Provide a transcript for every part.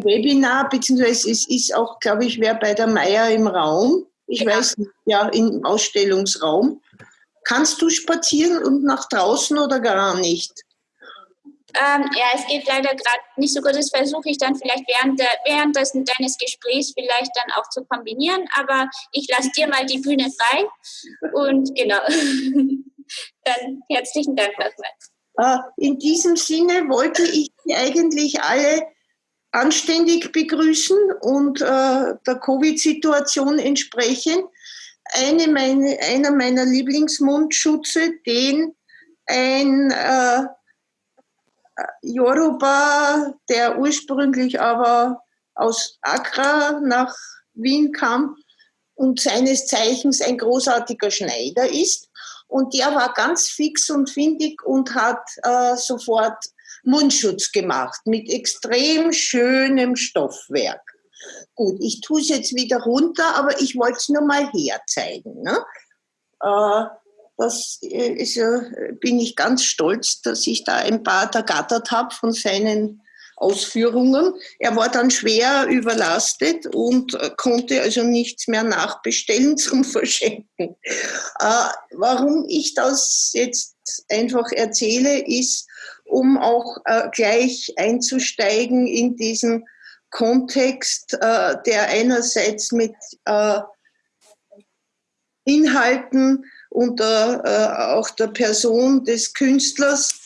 ein Webinar, beziehungsweise es ist auch, glaube ich, wer bei der Meier im Raum. Ich Genau. weiß nicht, ja, im Ausstellungsraum. Kannst du spazieren und nach draußen oder gar nicht? Ähm, ja, es geht leider gerade nicht so gut. Das versuche ich dann vielleicht während, der, während des, deines Gesprächs vielleicht dann auch zu kombinieren. Aber ich lasse dir mal die Bühne frei. Und genau. dann herzlichen Dank nochmal. Äh, In diesem Sinne wollte ich eigentlich alle anständig begrüßen und äh, der Covid-Situation entsprechend. Eine meine, einer meiner Lieblingsmundschutze, den ein äh, Yoruba, der ursprünglich aber aus Accra nach Wien kam und seines Zeichens ein großartiger Schneider ist. Und der war ganz fix und findig und hat äh, sofort Mundschutz gemacht mit extrem schönem Stoffwerk. Gut, ich tue es jetzt wieder runter, aber ich wollte es nur mal herzeigen. Ne? Äh, das äh, ist, äh, bin ich ganz stolz, dass ich da ein paar ergattert habe von seinen Ausführungen. Er war dann schwer überlastet und äh, konnte also nichts mehr nachbestellen zum Verschenken. Äh, warum ich das jetzt einfach erzähle, ist, um auch äh, gleich einzusteigen in diesen Kontext, äh, der einerseits mit äh, Inhalten und äh, auch der Person des Künstlers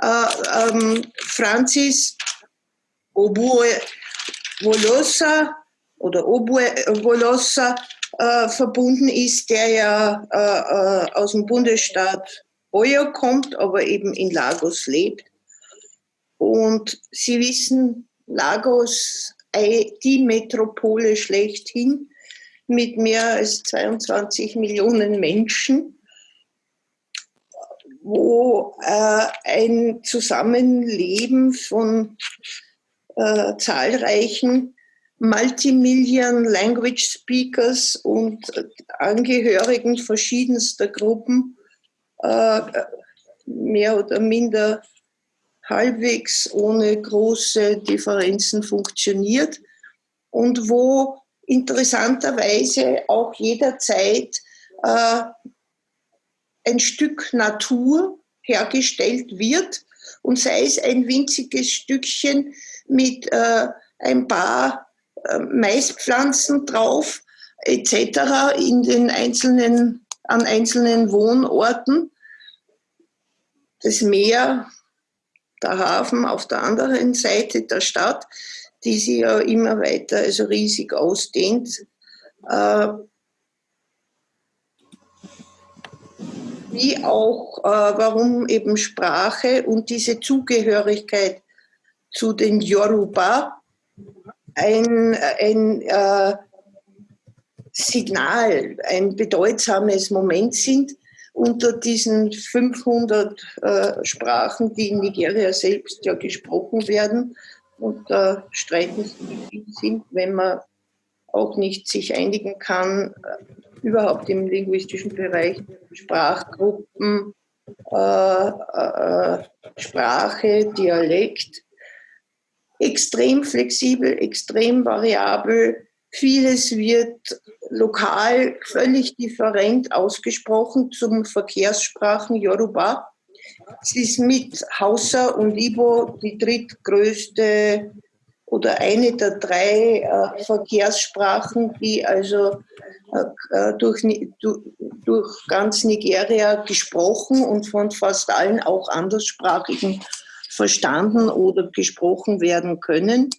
äh, ähm, Francis Obue Volosa oder Obue Volosa äh, verbunden ist, der ja äh, äh, aus dem Bundesstaat Oyo kommt, aber eben in Lagos lebt. Und Sie wissen, Lagos, die Metropole schlechthin mit mehr als 22 Millionen Menschen, wo äh, ein Zusammenleben von äh, zahlreichen Multimillion Language Speakers und äh, Angehörigen verschiedenster Gruppen äh, mehr oder minder halbwegs ohne große Differenzen funktioniert und wo interessanterweise auch jederzeit äh, ein Stück Natur hergestellt wird und sei es ein winziges Stückchen mit äh, ein paar äh, Maispflanzen drauf etc. in den einzelnen an einzelnen Wohnorten. Das Meer, der Hafen auf der anderen Seite der Stadt, die sich ja immer weiter also riesig ausdehnt. Äh, wie auch, äh, warum eben Sprache und diese Zugehörigkeit zu den Yoruba ein, ein äh, Signal, ein bedeutsames Moment sind unter diesen 500 äh, Sprachen, die in Nigeria selbst ja gesprochen werden. Und da streiten sich sind, wenn man auch nicht sich einigen kann, äh, überhaupt im linguistischen Bereich Sprachgruppen, äh, äh, Sprache, Dialekt, extrem flexibel, extrem variabel. Vieles wird lokal völlig different ausgesprochen zum Verkehrssprachen Yoruba. Es ist mit Hausa und Ibo die drittgrößte oder eine der drei äh, Verkehrssprachen, die also äh, durch, Ni- du- durch ganz Nigeria gesprochen und von fast allen auch anderssprachigen verstanden oder gesprochen werden können.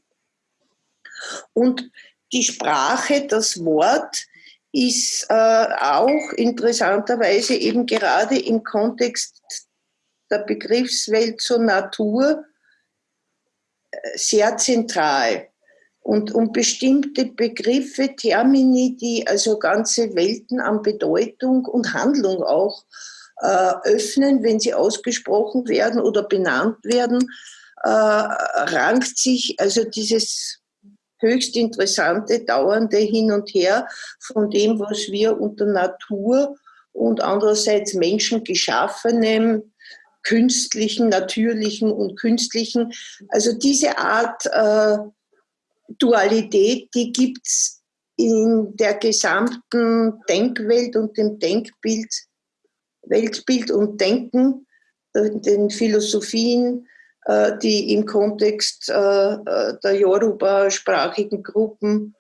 Und die Sprache, das Wort, ist äh, auch interessanterweise eben gerade im Kontext der Begriffswelt zur Natur äh, sehr zentral. Und um bestimmte Begriffe, Termini, die also ganze Welten an Bedeutung und Handlung auch äh, öffnen, wenn sie ausgesprochen werden oder benannt werden, äh, rankt sich also dieses höchst interessante, dauernde Hin und Her von dem, was wir unter Natur und andererseits menschengeschaffenem, künstlichen, natürlichen und künstlichen, also diese Art äh, Dualität, die gibt es in der gesamten Denkwelt und dem Denkbild, Weltbild und Denken, äh, den Philosophien, die im Kontext äh, der Yoruba-sprachigen Gruppen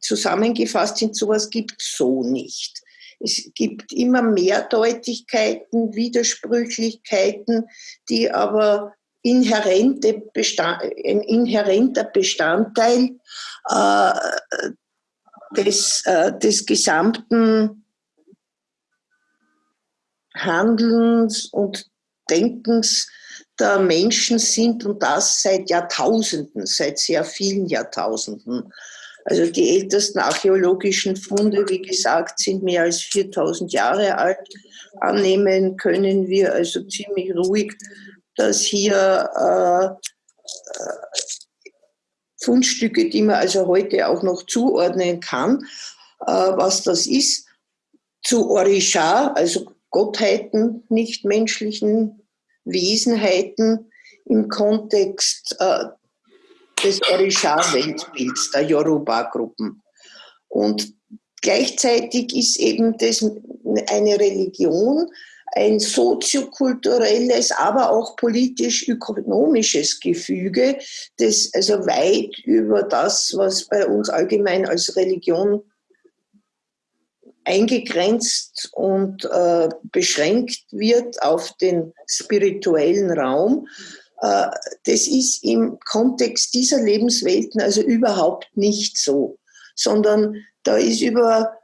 zusammengefasst sind. Sowas gibt so nicht. Es gibt immer mehr Deutlichkeiten, Widersprüchlichkeiten, die aber inhärente Bestand, ein inhärenter Bestandteil äh, des, äh, des gesamten Handelns und Denkens der Menschen sind und das seit Jahrtausenden, seit sehr vielen Jahrtausenden. Also die ältesten archäologischen Funde, wie gesagt, sind mehr als 4000 Jahre alt. Annehmen können wir also ziemlich ruhig, dass hier äh, äh, Fundstücke, die man also heute auch noch zuordnen kann, äh, was das ist, zu Orisha, also Gottheiten, nichtmenschlichen Wesenheiten im Kontext äh, des Orisha-Weltbilds der Yoruba-Gruppen. Und gleichzeitig ist eben das eine Religion, ein soziokulturelles, aber auch politisch-ökonomisches Gefüge, das also weit über das, was bei uns allgemein als Religion eingegrenzt und äh, beschränkt wird auf den spirituellen Raum. Äh, das ist im Kontext dieser Lebenswelten also überhaupt nicht so, sondern da ist über,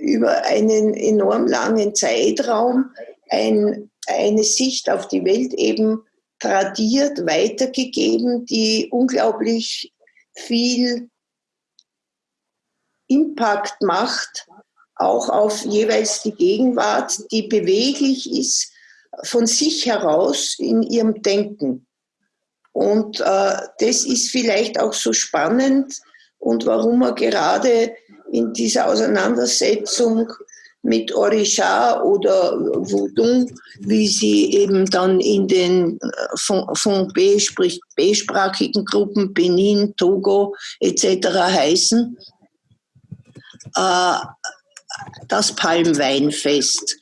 über einen enorm langen Zeitraum ein, eine Sicht auf die Welt eben tradiert, weitergegeben, die unglaublich viel Impact macht, auch auf jeweils die Gegenwart, die beweglich ist von sich heraus in ihrem Denken. Und äh, das ist vielleicht auch so spannend und warum man gerade in dieser Auseinandersetzung mit Orisha oder Voodoo, wie sie eben dann in den äh, von, von B, sprich B-sprachigen Gruppen Benin, Togo etc. heißen, äh, das Palmweinfest.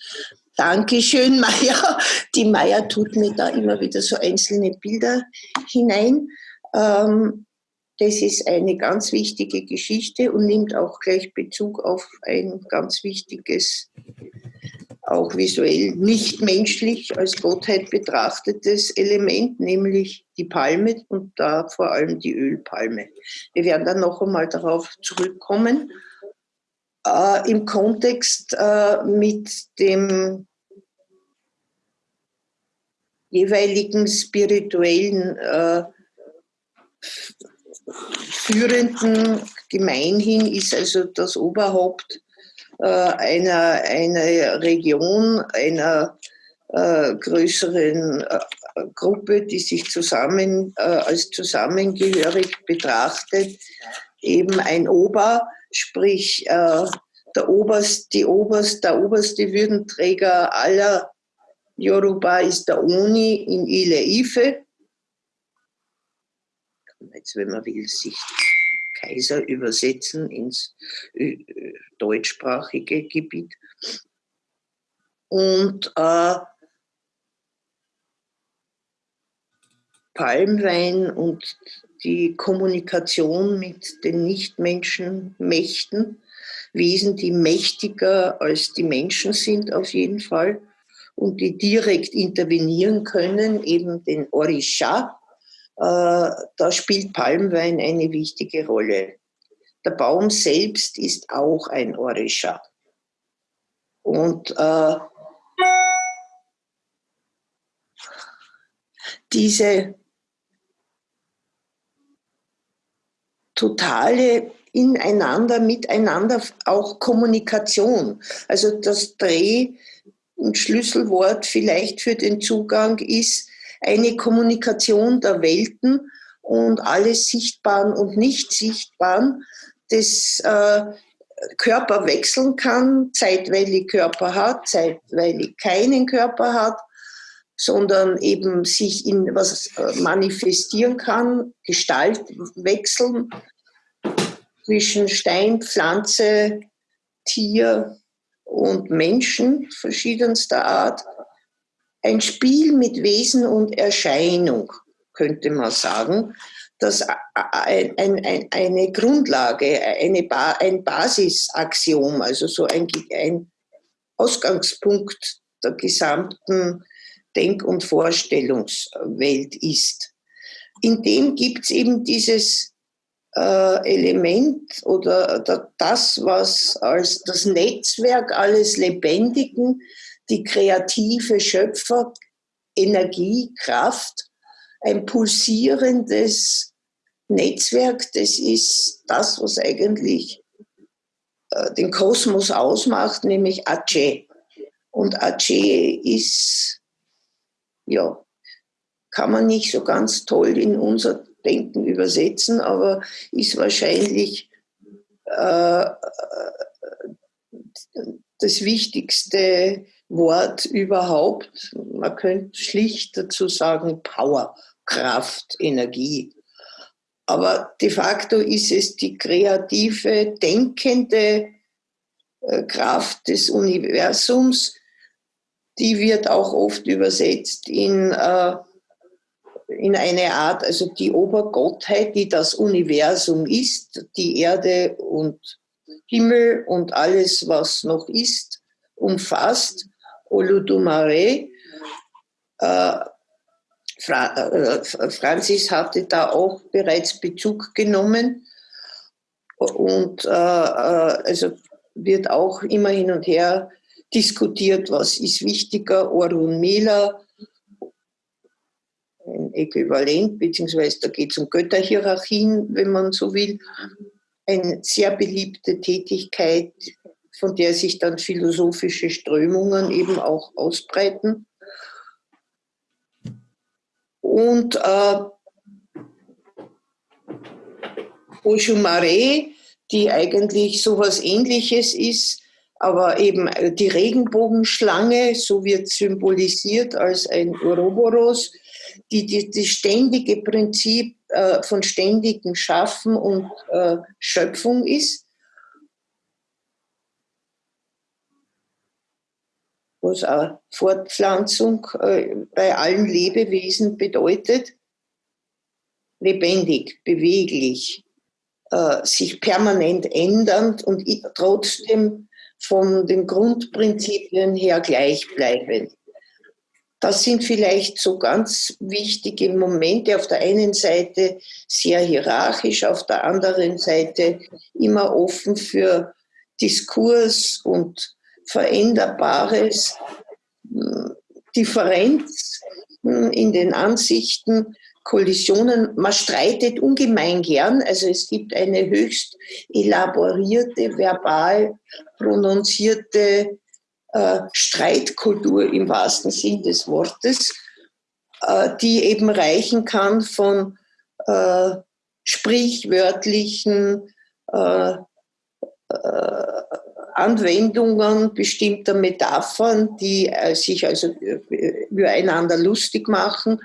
Dankeschön, Maya. Die Maya tut mir da immer wieder so einzelne Bilder hinein. Ähm, das ist eine ganz wichtige Geschichte und nimmt auch gleich Bezug auf ein ganz wichtiges, auch visuell nicht menschlich als Gottheit betrachtetes Element, nämlich die Palme und da vor allem die Ölpalme. Wir werden dann noch einmal darauf zurückkommen. Äh, Im Kontext äh, mit dem jeweiligen spirituellen äh, führenden gemeinhin ist also das Oberhaupt äh, einer, einer Region, einer äh, größeren äh, Gruppe, die sich zusammen als zusammengehörig betrachtet, eben ein Ober, sprich der Oberst, die Oberst, der oberste Würdenträger aller Yoruba ist der Oni in Ile Ife jetzt, wenn man will, sich Kaiser übersetzen ins äh, deutschsprachige Gebiet. Und äh, Palmwein und die Kommunikation mit den Nichtmenschenmächten, Wesen, die mächtiger als die Menschen sind auf jeden Fall und die direkt intervenieren können, eben den Orisha, äh, da spielt Palmwein eine wichtige Rolle. Der Baum selbst ist auch ein Orisha. Und äh, diese totale ineinander, miteinander auch Kommunikation. Also das Dreh- und Schlüsselwort vielleicht für den Zugang ist eine Kommunikation der Welten und alles Sichtbaren und Nicht-Sichtbaren, das äh, Körper wechseln kann, zeitweilig Körper hat, zeitweilig keinen Körper hat, sondern eben sich in was äh, manifestieren kann, Gestalt wechseln zwischen Stein, Pflanze, Tier und Menschen verschiedenster Art. Ein Spiel mit Wesen und Erscheinung, könnte man sagen, das ein, ein, eine Grundlage, eine ba ein Basisaxiom, also so ein, ein Ausgangspunkt der gesamten Denk- und Vorstellungswelt ist. In dem gibt es eben dieses Element oder das, was als das Netzwerk alles Lebendigen, die kreative Schöpfer, Energie, Kraft, ein pulsierendes Netzwerk, das ist das, was eigentlich äh, den Kosmos ausmacht, nämlich Ache. Und Ache ist ja, kann man nicht so ganz toll in unser Denken übersetzen, aber ist wahrscheinlich äh, das wichtigste Wort überhaupt. Man könnte schlicht dazu sagen Power, Kraft, Energie. Aber de facto ist es die kreative, denkende äh, Kraft des Universums, die wird auch oft übersetzt in, äh, in eine Art, also die Obergottheit, die das Universum ist, die Erde und Himmel und alles, was noch ist, umfasst. Oludumare. Äh, Fra äh, Franzis hatte da auch bereits Bezug genommen und äh, äh also wird auch immer hin und her diskutiert, was ist wichtiger, Orun Mela, Äquivalent, beziehungsweise da geht es um Götterhierarchien, wenn man so will. Eine sehr beliebte Tätigkeit, von der sich dann philosophische Strömungen eben auch ausbreiten. Und äh, Oshumare, die eigentlich so etwas ähnliches ist, aber eben äh, die Regenbogenschlange, so wird symbolisiert als ein Ouroboros, die, die, die ständige Prinzip äh, von ständigem Schaffen und äh, Schöpfung ist. Was auch Fortpflanzung äh, bei allen Lebewesen bedeutet. Lebendig, beweglich, äh, sich permanent ändernd und trotzdem von den Grundprinzipien her gleichbleibend. Das sind vielleicht so ganz wichtige Momente. Auf der einen Seite sehr hierarchisch, auf der anderen Seite immer offen für Diskurs und Veränderbares, Differenz in den Ansichten Kollisionen. Man streitet ungemein gern. Also es gibt eine höchst elaborierte, verbal prononzierte äh, Streitkultur im wahrsten Sinn des Wortes, äh, die eben reichen kann von äh, sprichwörtlichen Anwendungen bestimmter Metaphern, die äh, sich also äh, übereinander lustig machen,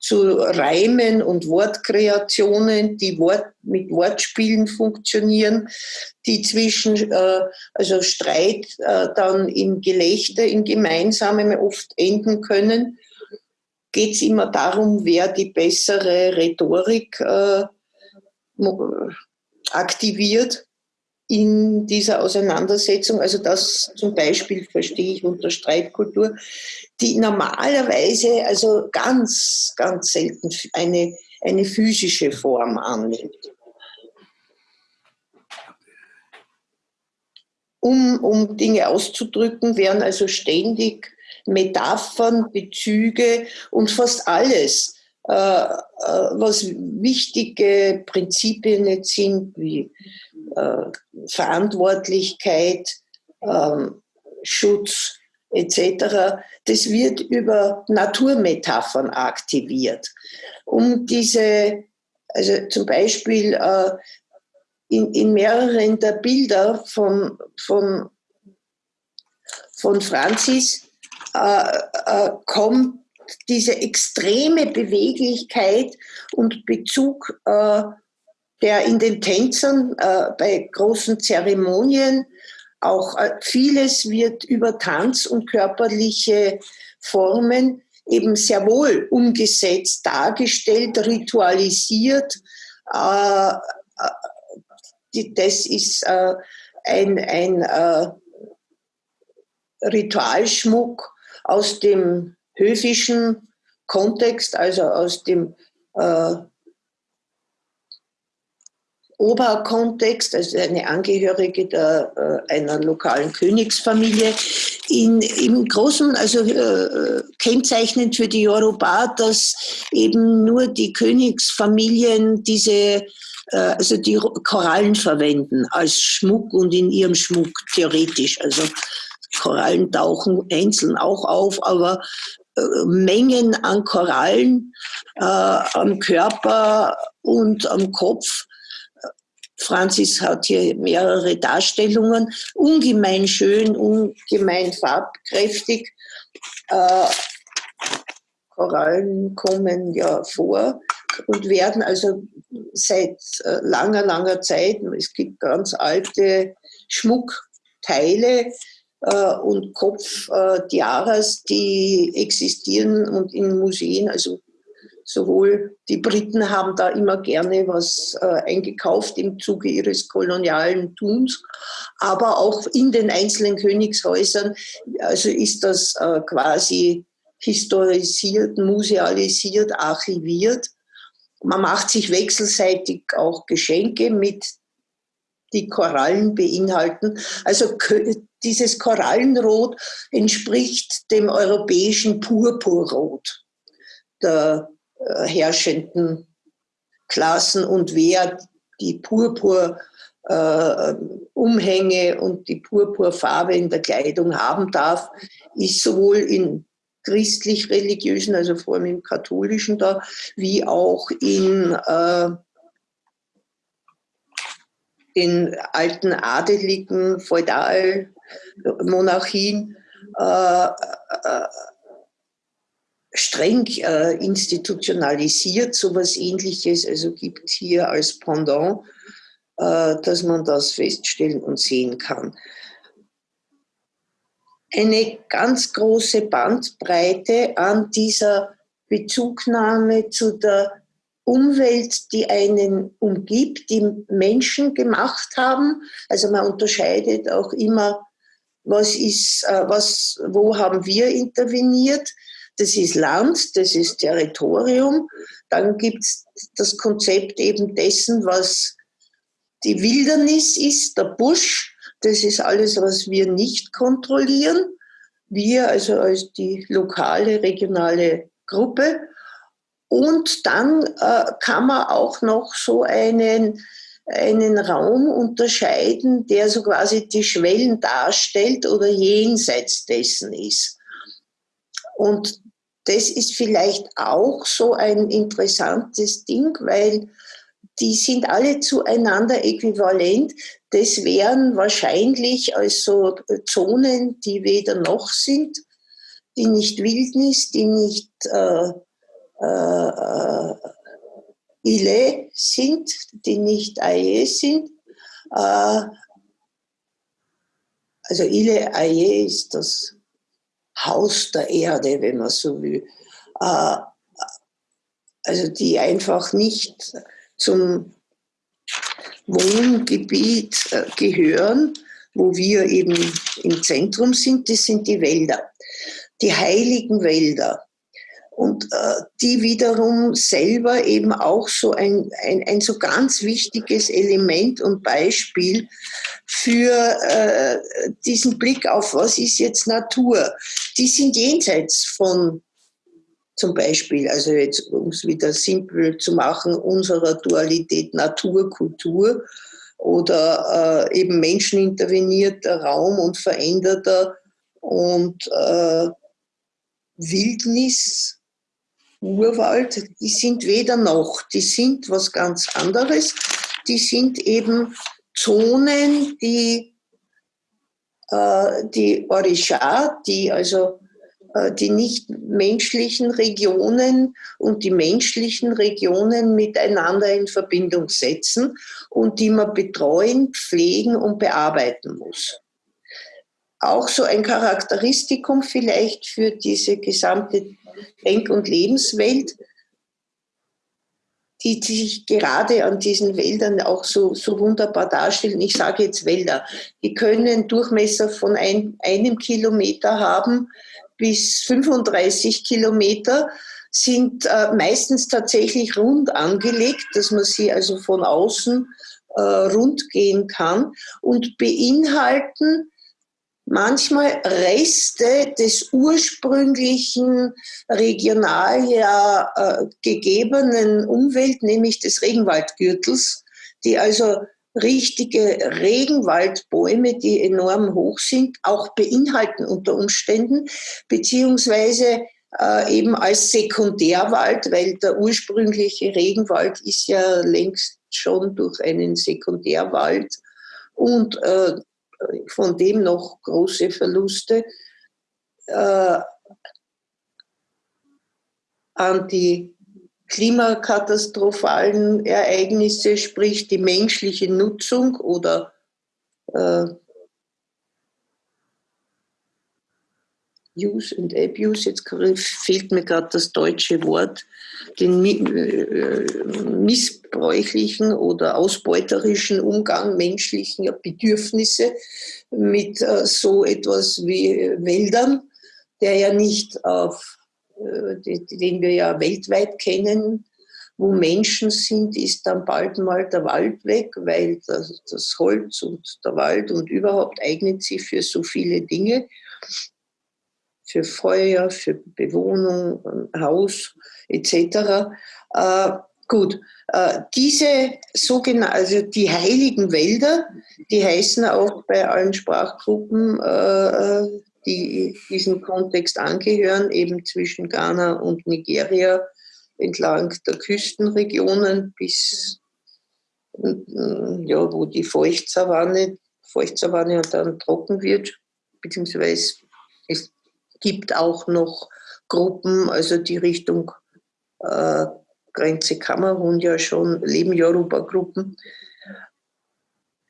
zu Reimen und Wortkreationen, die Wort, mit Wortspielen funktionieren, die zwischen äh, also Streit äh, dann in Gelächter, in Gemeinsamem oft enden können. Geht es immer darum, wer die bessere Rhetorik äh, aktiviert in dieser Auseinandersetzung. Also das zum Beispiel verstehe ich unter Streitkultur, die normalerweise, also ganz, ganz selten eine, eine physische Form annimmt. Um, um Dinge auszudrücken, werden also ständig Metaphern, Bezüge und fast alles äh, äh, was wichtige Prinzipien sind, wie äh, Verantwortlichkeit, ähm, Schutz etc., das wird über Naturmetaphern aktiviert. Um diese, also zum Beispiel äh, in, in mehreren der Bilder von, von, von Francis äh, äh, kommt diese extreme Beweglichkeit und Bezug, äh, der in den Tänzern äh, bei großen Zeremonien auch äh, vieles wird über Tanz und körperliche Formen eben sehr wohl umgesetzt, dargestellt, ritualisiert. Äh, äh, das ist äh, ein, ein äh, Ritualschmuck aus dem höfischen Kontext, also aus dem Oberkontext, also eine Angehörige der, äh, einer lokalen Königsfamilie. In, Im Großen, also äh, kennzeichnend für die Yoruba, dass eben nur die Königsfamilien diese, äh, also die Korallen verwenden als Schmuck und in ihrem Schmuck theoretisch. Also Korallen tauchen einzeln auch auf, aber äh, Mengen an Korallen äh, am Körper und am Kopf. Franzis hat hier mehrere Darstellungen, ungemein schön, ungemein farbkräftig. Äh, Korallen kommen ja vor und werden also seit äh, langer, langer Zeit, es gibt ganz alte Schmuckteile, äh, und Kopftiaras, äh, die existieren und in Museen, also sowohl die Briten haben da immer gerne was äh, eingekauft im Zuge ihres kolonialen Tuns, aber auch in den einzelnen Königshäusern, also ist das äh, quasi historisiert, musealisiert, archiviert. Man macht sich wechselseitig auch Geschenke mit die Korallen beinhalten. Also dieses Korallenrot entspricht dem europäischen Purpurrot der äh, herrschenden Klassen und wer die Purpur äh, und die Purpurfarbe in der Kleidung haben darf, ist sowohl in christlich-religiösen, also vor allem im katholischen da, wie auch in äh, den alten adeligen Feudalmonarchien äh, äh, streng äh, institutionalisiert, so etwas ähnliches, also gibt hier als Pendant, äh, dass man das feststellen und sehen kann. Eine ganz große Bandbreite an dieser Bezugnahme zu der Umwelt, die einen umgibt, die Menschen gemacht haben. Also man unterscheidet auch immer, was ist, äh, was, wo haben wir interveniert. Das ist Land, das ist Territorium. Dann gibt es das Konzept eben dessen, was die Wildernis ist, der Busch. Das ist alles, was wir nicht kontrollieren. Wir, also als die lokale, regionale Gruppe. Und dann äh, kann man auch noch so einen, einen Raum unterscheiden, der so quasi die Schwellen darstellt oder jenseits dessen ist. Und das ist vielleicht auch so ein interessantes Ding, weil die sind alle zueinander äquivalent. Das wären wahrscheinlich also Zonen, die weder noch sind, die nicht Wildnis, die nicht äh, äh, äh, Ile sind, die nicht Aie sind. Äh, also Ile Aie ist das Haus der Erde, wenn man so will. Äh, also die einfach nicht zum Wohngebiet äh, gehören, wo wir eben im Zentrum sind, das sind die Wälder, die heiligen Wälder und äh, die wiederum selber eben auch so ein, ein, ein so ganz wichtiges Element und Beispiel für äh, diesen Blick auf, was ist jetzt Natur. Die sind jenseits von zum Beispiel, also jetzt um es wieder simpel zu machen, unserer Dualität Natur, Kultur oder äh, eben menschenintervenierter Raum und veränderter und äh, Wildnis Urwald, die sind weder noch, die sind was ganz anderes. Die sind eben Zonen, die, äh, die Orisha, die also äh, die nicht menschlichen Regionen und die menschlichen Regionen miteinander in Verbindung setzen und die man betreuen, pflegen und bearbeiten muss. Auch so ein Charakteristikum vielleicht für diese gesamte Denk- und Lebenswelt, die sich gerade an diesen Wäldern auch so, so wunderbar darstellen. Ich sage jetzt Wälder. Die können Durchmesser von ein, einem Kilometer haben bis 35 Kilometer, sind äh, meistens tatsächlich rund angelegt, dass man sie also von außen äh, rund gehen kann und beinhalten manchmal Reste des ursprünglichen regional ja äh, gegebenen Umwelt, nämlich des Regenwaldgürtels, die also richtige Regenwaldbäume, die enorm hoch sind, auch beinhalten unter Umständen, beziehungsweise äh, eben als Sekundärwald, weil der ursprüngliche Regenwald ist ja längst schon durch einen Sekundärwald und äh, von dem noch große Verluste äh, an die klimakatastrophalen Ereignisse, sprich die menschliche Nutzung oder äh, Use and Abuse, jetzt fehlt mir gerade das deutsche Wort, den äh, missbräuchlichen oder ausbeuterischen Umgang menschlicher Bedürfnisse mit äh, so etwas wie Wäldern, der ja nicht auf, äh, den wir ja weltweit kennen, wo Menschen sind, ist dann bald mal der Wald weg, weil das, das Holz und der Wald und überhaupt eignet sich für so viele Dinge für Feuer, für Bewohnung, Haus etc. Äh, gut, äh, diese sogenannten, also die heiligen Wälder, die heißen auch bei allen Sprachgruppen, äh, die diesem Kontext angehören, eben zwischen Ghana und Nigeria entlang der Küstenregionen bis ja, wo die Feuchtsavanne, Feuchtsavanne und dann trocken wird, beziehungsweise es gibt auch noch Gruppen, also die Richtung äh, Grenze Kamerun ja schon, leben Yoruba-Gruppen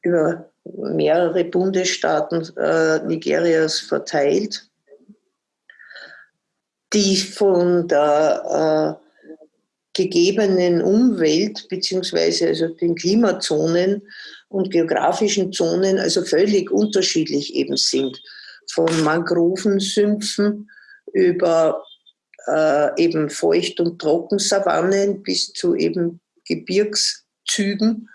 über mehrere Bundesstaaten äh, Nigerias verteilt, die von der äh, gegebenen Umwelt beziehungsweise also den Klimazonen und geografischen Zonen also völlig unterschiedlich eben sind von Mangrovensümpfen über äh, eben Feucht- und Trockensavannen bis zu eben Gebirgszügen.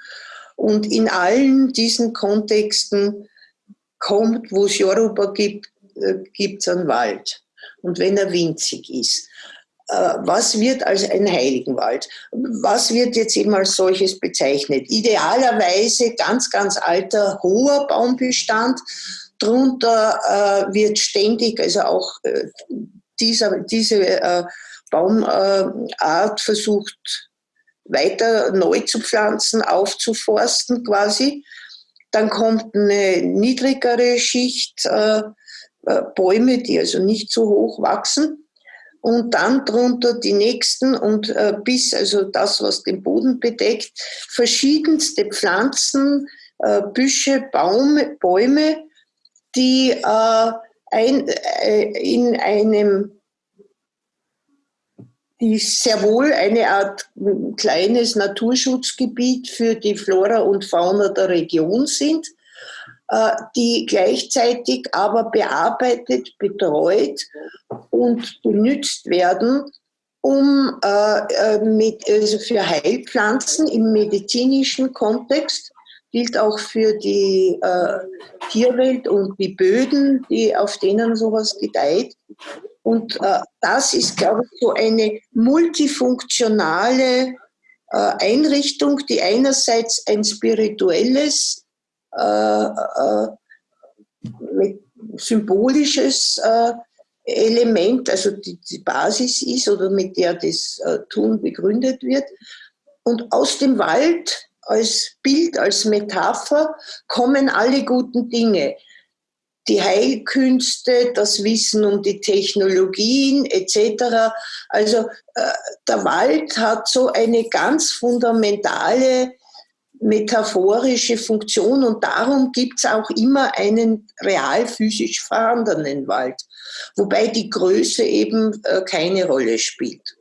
Und in allen diesen Kontexten kommt, wo es Yoruba gibt, äh, gibt es einen Wald. Und wenn er winzig ist. Äh, was wird als ein Heiligenwald? Was wird jetzt eben als solches bezeichnet? Idealerweise ganz, ganz alter, hoher Baumbestand, Drunter äh, wird ständig, also auch äh, dieser, diese äh, Baumart versucht weiter neu zu pflanzen, aufzuforsten quasi. Dann kommt eine niedrigere Schicht äh, äh, Bäume, die also nicht so hoch wachsen. Und dann drunter die nächsten und äh, bis also das, was den Boden bedeckt, verschiedenste Pflanzen, Büsche, Baume, Bäume, die äh, ein, äh, in einem die sehr wohl eine Art kleines Naturschutzgebiet für die Flora und Fauna der Region sind, äh, die gleichzeitig aber bearbeitet, betreut und benutzt werden, um äh, äh, mit, also für Heilpflanzen im medizinischen Kontext gilt auch für die äh, Tierwelt und die Böden, die, auf denen sowas gedeiht. Und äh, das ist, glaube ich, so eine multifunktionale äh, Einrichtung, die einerseits ein spirituelles, äh, äh, symbolisches äh, Element, also die, die, Basis ist oder mit der das Tun begründet wird. Und aus dem Wald als Bild, als Metapher kommen alle guten Dinge. die Heilkünste, das Wissen um die Technologien etc. Also äh, der Wald hat so eine ganz fundamentale metaphorische Funktion und darum gibt es auch immer einen real physisch vorhandenen Wald, wobei die Größe eben äh, keine Rolle spielt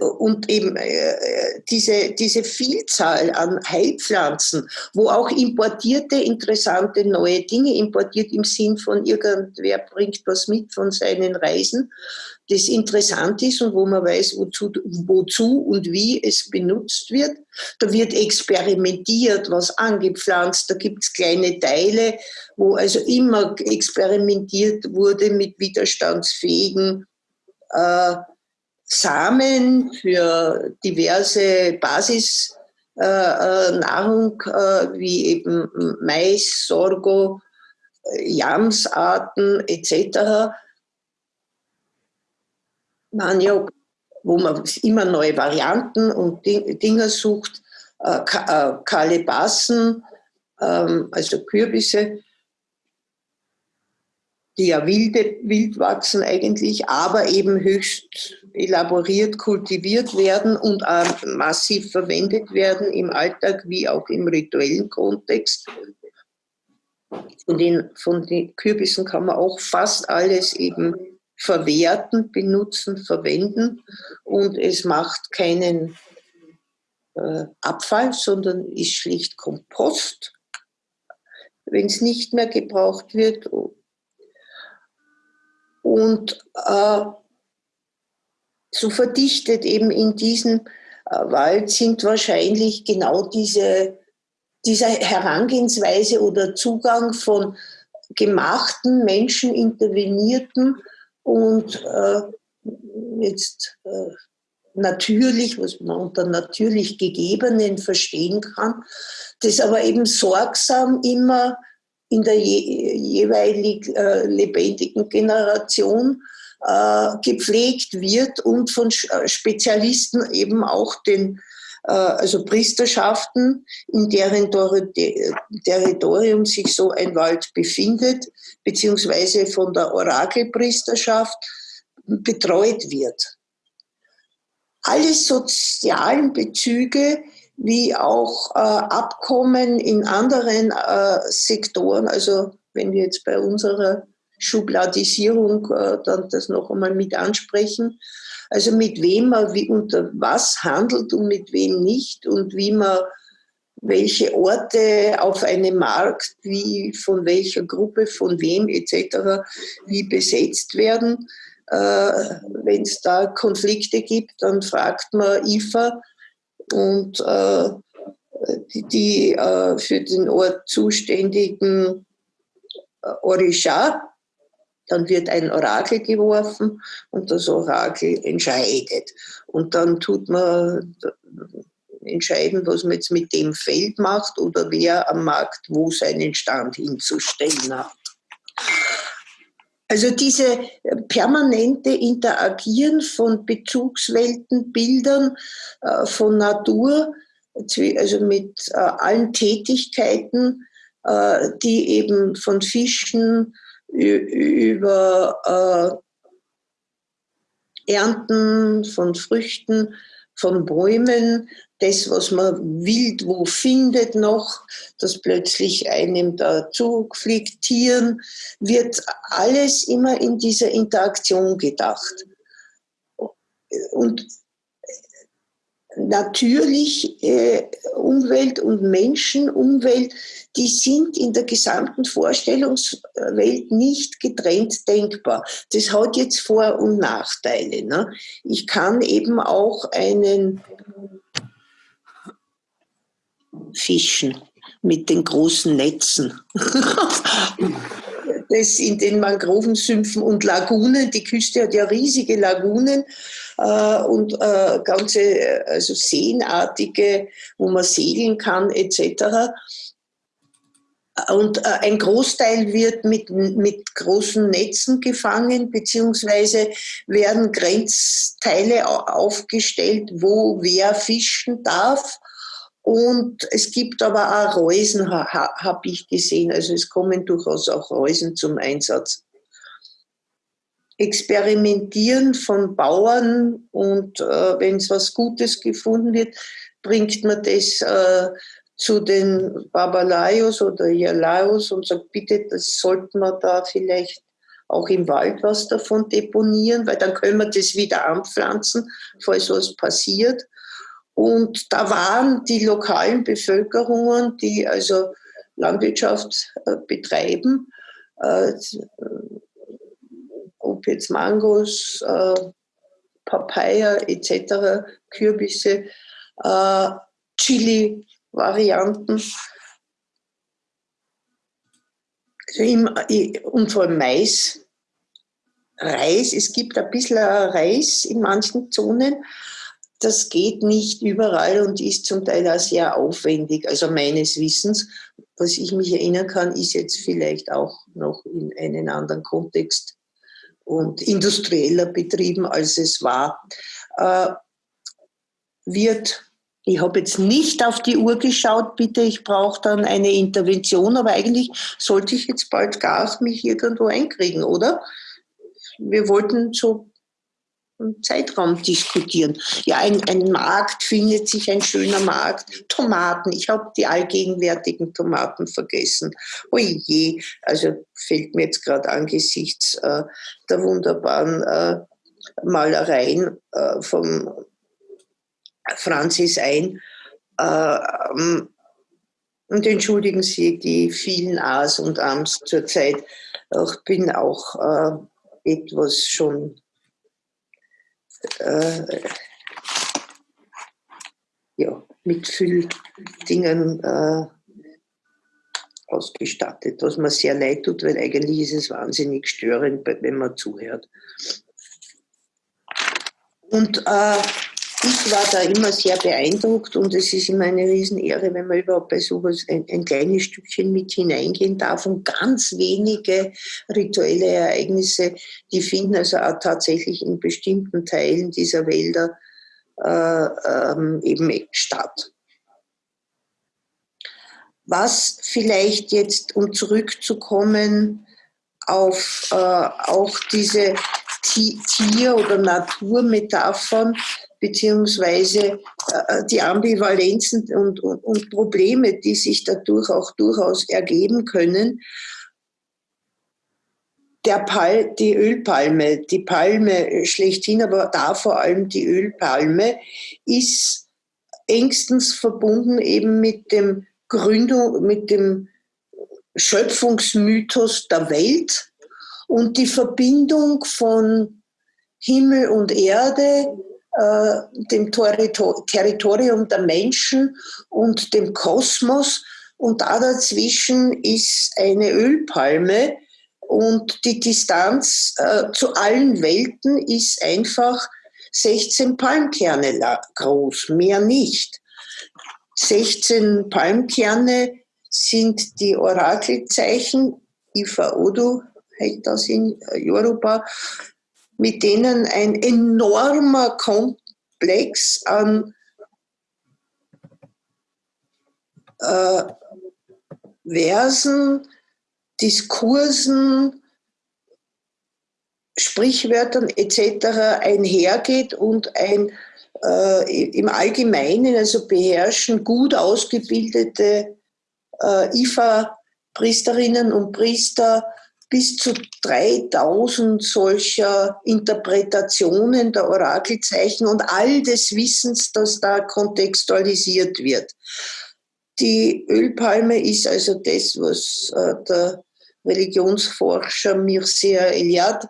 und eben äh, diese, diese Vielzahl an Heilpflanzen, wo auch importierte, interessante neue Dinge importiert im Sinn von irgendwer bringt was mit von seinen Reisen, das interessant ist und wo man weiß, wozu, wozu und wie es benutzt wird. Da wird experimentiert, was angepflanzt, da gibt es kleine Teile, wo also immer experimentiert wurde mit widerstandsfähigen äh, Samen für diverse Basisnahrung äh, äh, wie eben Mais, Sorgo, Jamsarten etc. Man ja, wo man immer neue Varianten und Dinge sucht, äh, Kalebassen, ähm, also Kürbisse, die ja wilde, wild wachsen eigentlich, aber eben höchst elaboriert kultiviert werden und auch massiv verwendet werden im Alltag wie auch im rituellen Kontext. Von den, von den Kürbissen kann man auch fast alles eben verwerten, benutzen, verwenden und es macht keinen äh, Abfall, sondern ist schlicht Kompost, wenn es nicht mehr gebraucht wird und äh, so verdichtet eben in diesem äh, Wald sind wahrscheinlich genau diese, diese Herangehensweise oder Zugang von gemachten Menschen, intervenierten und äh, jetzt äh, natürlich, was man unter natürlich gegebenen verstehen kann, das aber eben sorgsam immer in der je, jeweilig äh, lebendigen Generation äh, gepflegt wird und von äh, Spezialisten eben auch den äh, also Priesterschaften, in deren Territorium sich so ein Wald befindet, beziehungsweise von der Orakelpriesterschaft betreut wird. Alle sozialen Bezüge wie auch äh, Abkommen in anderen äh, Sektoren. Also wenn wir jetzt bei unserer Schubladisierung äh, dann das noch einmal mit ansprechen. Also mit wem man wie unter was handelt und mit wem nicht und wie man welche Orte auf einem Markt, wie von welcher Gruppe, von wem etc., wie besetzt werden. Äh, Wenn es da Konflikte gibt, dann fragt man IFA, und äh, die, die äh, für den Ort zuständigen äh, Orisha, dann wird ein Orakel geworfen und das Orakel entscheidet. Und dann tut man entscheiden, was man jetzt mit dem Feld macht oder wer am Markt wo seinen Stand hinzustellen hat. Also diese permanente Interagieren von Bezugswelten, Bildern äh, von Natur, also mit äh, allen Tätigkeiten, äh, die eben von Fischen über Ernten von Früchten, von Bäumen, das, was man wild wo findet noch, das plötzlich einem dazu fliegt, Tieren, wird alles immer in dieser Interaktion gedacht. Und natürlich äh, Umwelt und Menschen, Umwelt, die sind in der gesamten Vorstellungswelt nicht getrennt denkbar. Das hat jetzt Vor- und Nachteile. Ne? Ich kann eben auch einen Fischen mit den großen Netzen. das in den Mangrovensümpfen und Lagunen. Die Küste hat ja riesige Lagunen äh, und äh, ganze also Seenartige, wo man segeln kann etc. Und äh, ein Großteil wird mit, mit großen Netzen gefangen, beziehungsweise werden Grenzteile aufgestellt, wo wer fischen darf Und es gibt aber auch Reusen, ha, habe ich gesehen. Also es kommen durchaus auch Reusen zum Einsatz. Experimentieren von Bauern und äh, wenn es was Gutes gefunden wird, bringt man das äh, zu den Babalayos oder Yalayos und sagt, bitte, das sollten wir da vielleicht auch im Wald was davon deponieren, weil dann können wir das wieder anpflanzen, falls was passiert. Und da waren die lokalen Bevölkerungen, die also Landwirtschaft äh, betreiben, äh, jetzt Mangos, äh, Papaya etc., Kürbisse, äh, Chili-Varianten, und vor allem Mais, Reis. Es gibt ein bisschen Reis in manchen Zonen. Das geht nicht überall und ist zum Teil auch sehr aufwendig. Also meines Wissens, was ich mich erinnern kann, ist jetzt vielleicht auch noch in einen anderen Kontext und industrieller betrieben, als es war. Äh, wird ich habe jetzt nicht auf die Uhr geschaut, bitte, ich brauche dann eine Intervention, aber eigentlich sollte ich jetzt bald Gas mich irgendwo einkriegen, oder? Wir wollten so Zeitraum diskutieren. Ja, ein, ein Markt findet sich, ein schöner Markt. Tomaten, ich habe die allgegenwärtigen Tomaten vergessen. Oje, also fällt mir jetzt gerade angesichts äh, der wunderbaren äh, Malereien äh, vom Franzis ein. Äh, und entschuldigen Sie die vielen A's und Am's zurzeit. Ich bin auch äh, etwas schon äh, ja, mit viel Dingen äh, ausgestattet, was mir sehr leid tut, weil eigentlich ist es wahnsinnig störend, wenn man zuhört. Und äh, ich war da immer sehr beeindruckt und es ist immer eine Riesenehre, wenn man überhaupt bei sowas ein, ein kleines Stückchen mit hineingehen darf und ganz wenige rituelle Ereignisse, die finden also auch tatsächlich in bestimmten Teilen dieser Wälder äh, ähm, eben statt. Was vielleicht jetzt, um zurückzukommen auf äh, auch diese Tier- oder Naturmetaphern, beziehungsweise äh, die Ambivalenzen und, und, und Probleme, die sich dadurch auch durchaus ergeben können. Der Pal die Ölpalme, die Palme schlechthin, aber da vor allem die Ölpalme, ist engstens verbunden eben mit dem Gründung, mit dem Schöpfungsmythos der Welt und die Verbindung von Himmel und Erde, äh, dem Territorium der Menschen und dem Kosmos. Und da dazwischen ist eine Ölpalme und die Distanz äh, zu allen Welten ist einfach 16 Palmkerne groß, mehr nicht. 16 Palmkerne sind die Orakelzeichen, Ifa Odu heißt das in Europa, mit denen ein enormer Komplex an äh, Versen, Diskursen, Sprichwörtern etc. einhergeht und ein äh, im Allgemeinen, also beherrschen gut ausgebildete äh, IFA-Priesterinnen und Priester bis zu 3000 solcher Interpretationen der Orakelzeichen und all des Wissens, das da kontextualisiert wird. Die Ölpalme ist also das, was äh, der Religionsforscher Mircea Eliade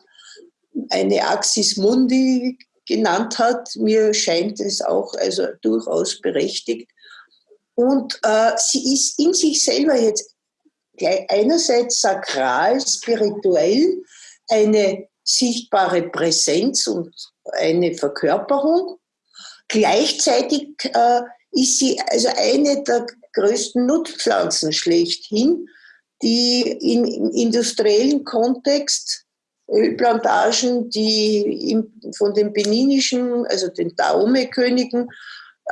eine Axis Mundi genannt hat. Mir scheint es auch also durchaus berechtigt. Und äh, sie ist in sich selber jetzt einerseits sakral, spirituell, eine sichtbare Präsenz und eine Verkörperung. Gleichzeitig äh, ist sie also eine der größten Nutzpflanzen schlechthin, die im industriellen Kontext Ölplantagen, die im, von den beninischen, also den Daume-Königen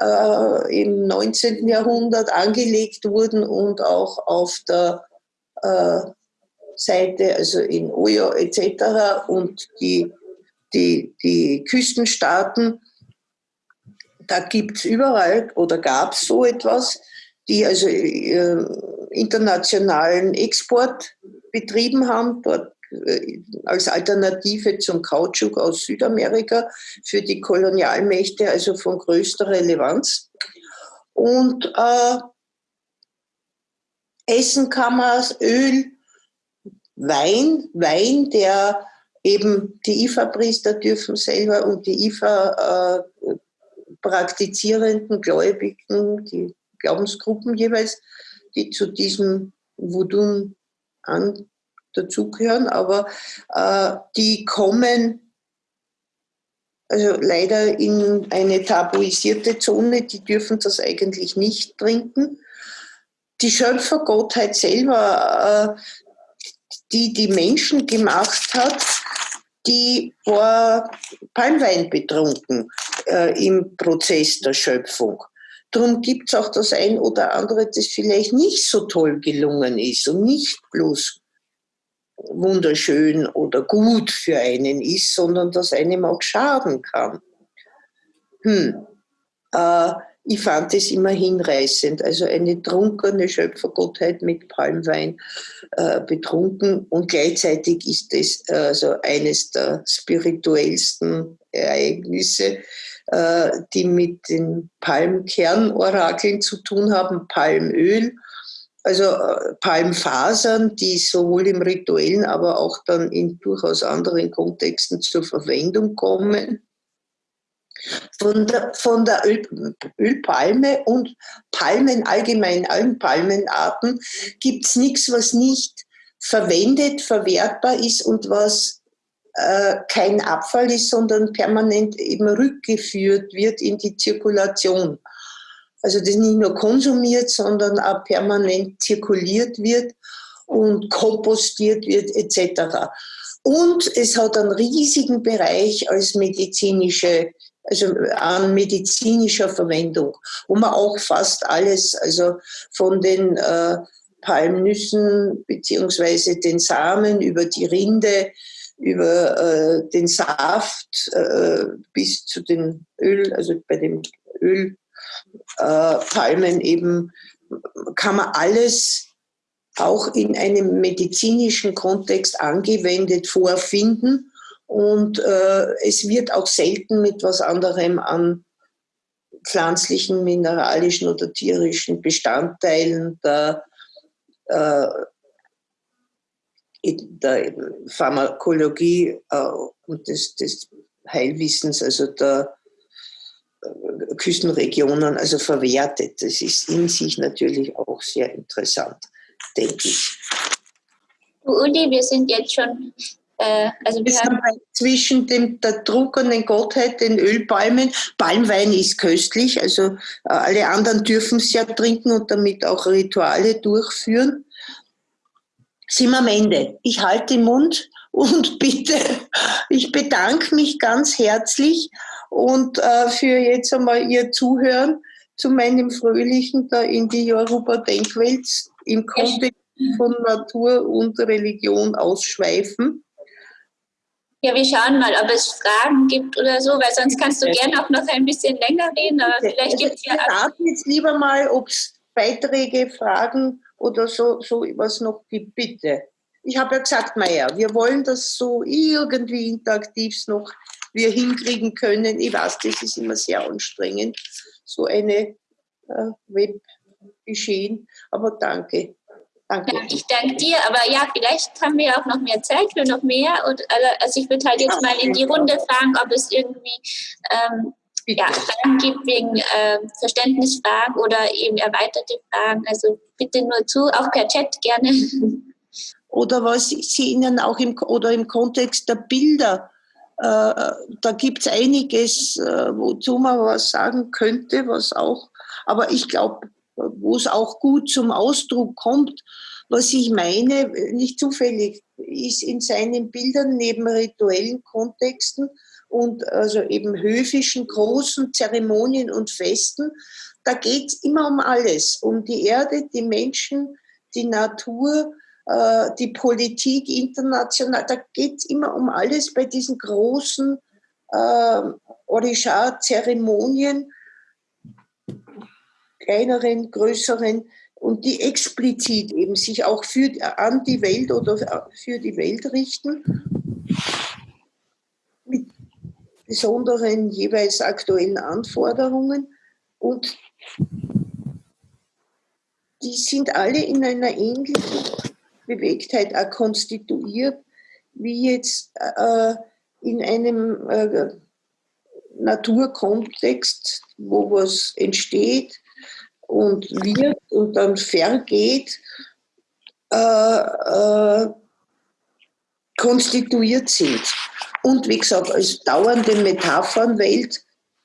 äh, im 19. Jahrhundert angelegt wurden und auch auf der Seite, also in Oyo etc. und die, die, die Küstenstaaten, da gibt es überall oder gab es so etwas, die also äh, internationalen Export betrieben haben, dort äh, als Alternative zum Kautschuk aus Südamerika für die Kolonialmächte, also von größter Relevanz. Und äh, Essen kann man Öl, Wein, Wein, der eben die IFA-Priester dürfen selber und die IFA äh, Gläubigen, die Glaubensgruppen jeweils, die zu diesem Wudun an dazugehören, aber äh, die kommen also leider in eine tabuisierte Zone, die dürfen das eigentlich nicht trinken. Die Schöpfergottheit selber, äh, die die Menschen gemacht hat, die war Palmwein betrunken äh, im Prozess der Schöpfung. Darum gibt es auch das ein oder andere, das vielleicht nicht so toll gelungen ist und nicht bloß wunderschön oder gut für einen ist, sondern das einem auch schaden kann. Hm. Äh, ich fand es immer hinreißend. Also eine trunkene Schöpfergottheit mit Palmwein äh, betrunken und gleichzeitig ist es also eines der spirituellsten Ereignisse, äh, die mit den Palmkernorakeln zu tun haben, Palmöl also äh, Palmfasern, die sowohl im rituellen, aber auch dann in durchaus anderen Kontexten zur Verwendung kommen. Von der, von der Öl, Ölpalme und Palmen allgemein, allen Palmenarten, gibt es nichts, was nicht verwendet, verwertbar ist und was äh, kein Abfall ist, sondern permanent eben rückgeführt wird in die Zirkulation also das nicht nur konsumiert, sondern auch permanent zirkuliert wird und kompostiert wird etc. Und es hat einen riesigen Bereich als medizinische, also an medizinischer Verwendung, wo man auch fast alles, also von den äh, Palmnüssen beziehungsweise den Samen über die Rinde, über äh, den Saft äh, bis zu dem Öl, also bei dem Öl äh, eben, kann man alles auch in einem medizinischen Kontext angewendet vorfinden. Und äh, es wird auch selten mit was anderem an pflanzlichen, mineralischen oder tierischen Bestandteilen der, äh, der Pharmakologie äh, und des, des Heilwissens, also der Küstenregionen also verwertet. Das ist in sich natürlich auch sehr interessant, denke ich. Uli, wir sind jetzt schon äh, also wir, haben zwischen dem, der trunkenen Gottheit, den Ölpalmen, Palmwein ist köstlich, also äh, alle anderen dürfen es ja trinken und damit auch Rituale durchführen. Sind wir am Ende. Ich halte den Mund und bitte, ich bedanke mich ganz herzlich und äh, für jetzt einmal Ihr Zuhören zu meinem fröhlichen da in die Yoruba-Denkwelt im Kontext von Natur und Religion ausschweifen. Ja, wir schauen mal, ob es Fragen gibt oder so, weil sonst kannst du gerne auch noch ein bisschen länger reden, aber vielleicht gibt es ja... Ich raten jetzt lieber mal, ob es Beiträge, Fragen oder so, so was noch gibt, bitte. Ich habe ja gesagt, Meier, wir wollen das so irgendwie interaktiv noch wir hinkriegen können. Ich weiß, das ist immer sehr anstrengend, so eine äh, Webgeschehen. Aber danke. Danke. Ja, ich danke dir, aber ja, vielleicht haben wir auch noch mehr Zeit für noch mehr. Und, also ich würde halt jetzt mal in die Runde fragen, ob es irgendwie ähm, ja, Fragen gibt wegen äh, Verständnisfragen oder eben erweiterte Fragen. Also bitte nur zu, auch per Chat gerne. Oder was Sie Ihnen auch im, oder im Kontext der Bilder äh, da gibt es einiges, äh, wozu man was sagen könnte, was auch, aber ich glaube, wo es auch gut zum Ausdruck kommt, was ich meine, nicht zufällig, ist in seinen Bildern neben rituellen Kontexten und also eben höfischen, großen Zeremonien und Festen, da geht es immer um alles, um die Erde, die Menschen, die Natur, äh, die Politik international, da geht es immer um alles bei diesen großen äh, Orisha-Zeremonien, kleineren, größeren, und die explizit eben sich auch für, an die Welt oder für die Welt richten, mit besonderen jeweils aktuellen Anforderungen. Und die sind alle in einer ähnlichen Bewegtheit auch konstituiert, wie jetzt äh, in einem äh, Naturkontext, wo was entsteht und wird und dann vergeht, äh, äh, konstituiert sind. Und wie gesagt, als dauernde Metaphernwelt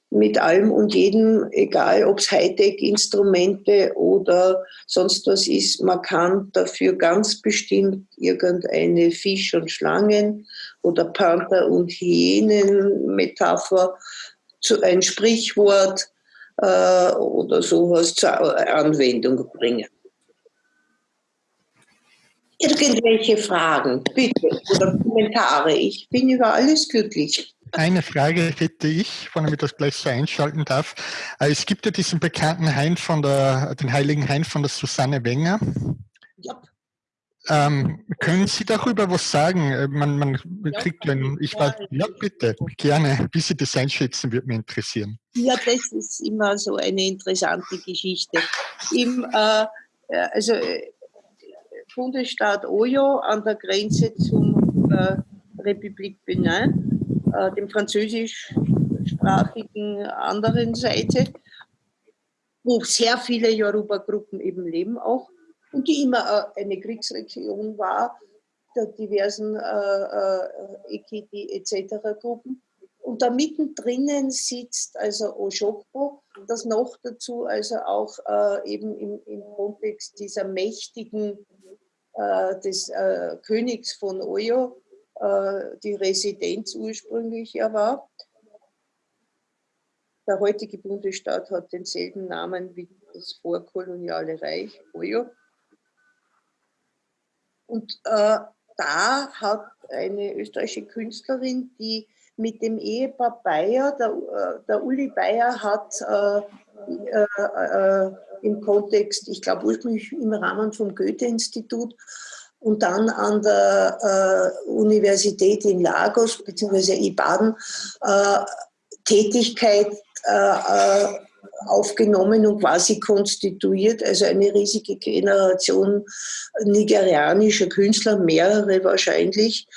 mit allem und jedem, egal ob es Hightech-Instrumente oder sonst was ist, man kann dafür ganz bestimmt irgendeine Fisch- und Schlangen- oder Panther- und Hyänen-Metapher, ein Sprichwort äh, oder sowas zur Anwendung bringen. Irgendwelche Fragen, bitte, oder Kommentare. Ich bin über alles glücklich. Eine Frage hätte ich, wenn ich das gleich so einschalten darf. Äh, es gibt ja diesen bekannten Hain von der, den heiligen Hain von der Susanne Wenger. Ähm, können Sie darüber was sagen? Äh, man, man kriegt einen, ich weiß, ja bitte, gerne, wie Sie das einschätzen, würde mich interessieren. Ja, das ist immer so eine interessante Geschichte. Im, äh, äh also Bundesstaat Oyo an der Grenze zum äh, Republik Benin äh, dem französischsprachigen anderen Seite, wo sehr viele Yoruba-Gruppen eben leben auch und die immer äh, eine Kriegsregion war, der diversen äh, äh, Ekiti etc. Gruppen. Und da mittendrin sitzt also Oshokbo, das noch dazu also auch äh, eben im, im, Kontext dieser mächtigen äh, des äh, Königs von Oyo äh, die Residenz ursprünglich ja war. Der heutige Bundesstaat hat denselben Namen wie das vorkoloniale Reich, Oyo. Und äh, da hat eine österreichische Künstlerin, die mit dem Ehepaar Bayer, der, äh, der Uli Bayer hat äh, äh, äh, im Kontext, ich glaube ursprünglich im Rahmen vom Goethe-Institut, und dann an der äh, Universität in Lagos bzw. Ibadan äh, Tätigkeit aufgenommen und quasi konstituiert, also eine riesige Generation nigerianischer Künstler, mehrere wahrscheinlich,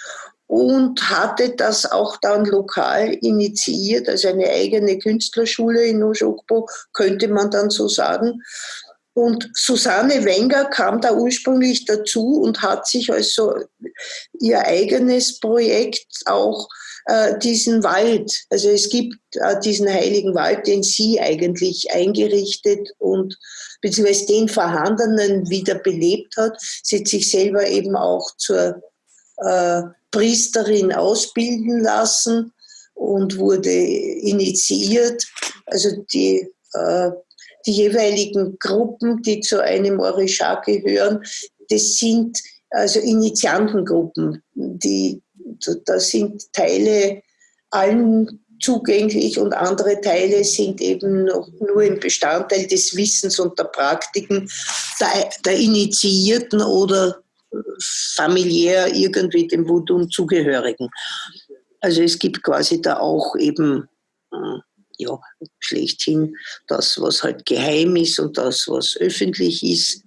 und hatte das auch dann lokal initiiert, also eine eigene Künstlerschule in Oshokbo, könnte man dann so sagen, und Susanne Wenger kam da ursprünglich dazu und hat sich also ihr eigenes Projekt auch äh, diesen Wald, also es gibt äh, diesen heiligen Wald, den sie eigentlich eingerichtet und beziehungsweise den vorhandenen wieder belebt hat. Sie hat sich selber eben auch zur äh, Priesterin ausbilden lassen und wurde initiiert. Also die äh, die jeweiligen Gruppen, die zu einem Orisha gehören, das sind also Initiantengruppen. Die, da sind Teile allen zugänglich und andere Teile sind eben nur im Bestandteil des Wissens und der Praktiken der, der Initiierten oder familiär irgendwie dem Wudun zugehörigen. Also es gibt quasi da auch eben hm, ja, schlechthin das, was halt geheim ist und das, was öffentlich ist.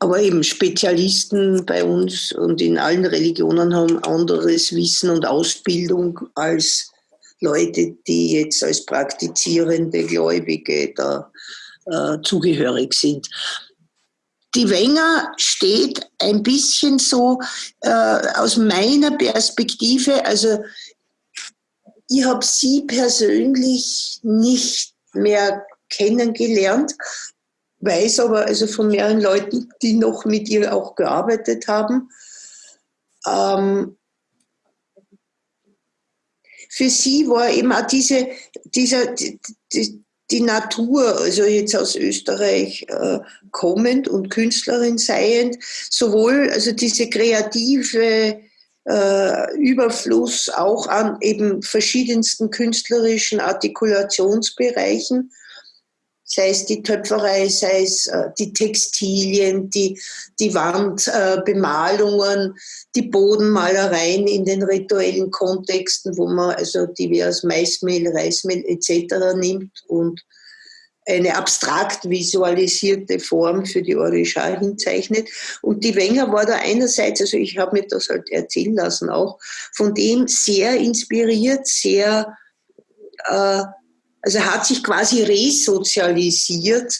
Aber eben Spezialisten bei uns und in allen Religionen haben anderes Wissen und Ausbildung als Leute, die jetzt als praktizierende Gläubige da äh, zugehörig sind. Die Wenger steht ein bisschen so äh, aus meiner Perspektive, also ich habe sie persönlich nicht mehr kennengelernt, weiß aber also von mehreren Leuten, die noch mit ihr auch gearbeitet haben. Ähm, für sie war eben auch diese, dieser, die, die, die Natur, also jetzt aus Österreich äh, kommend und Künstlerin seiend, sowohl also diese kreative äh, Überfluss auch an eben verschiedensten künstlerischen Artikulationsbereichen, sei es die Töpferei, sei es äh, die Textilien, die, die Wandbemalungen, äh, die Bodenmalereien in den rituellen Kontexten, wo man also divers Maismehl, Reismehl etc. nimmt und eine abstrakt visualisierte Form für die Orisha hinzeichnet. Und die Wenger war da einerseits, also ich habe mir das halt erzählen lassen auch, von dem sehr inspiriert, sehr, äh, also hat sich quasi resozialisiert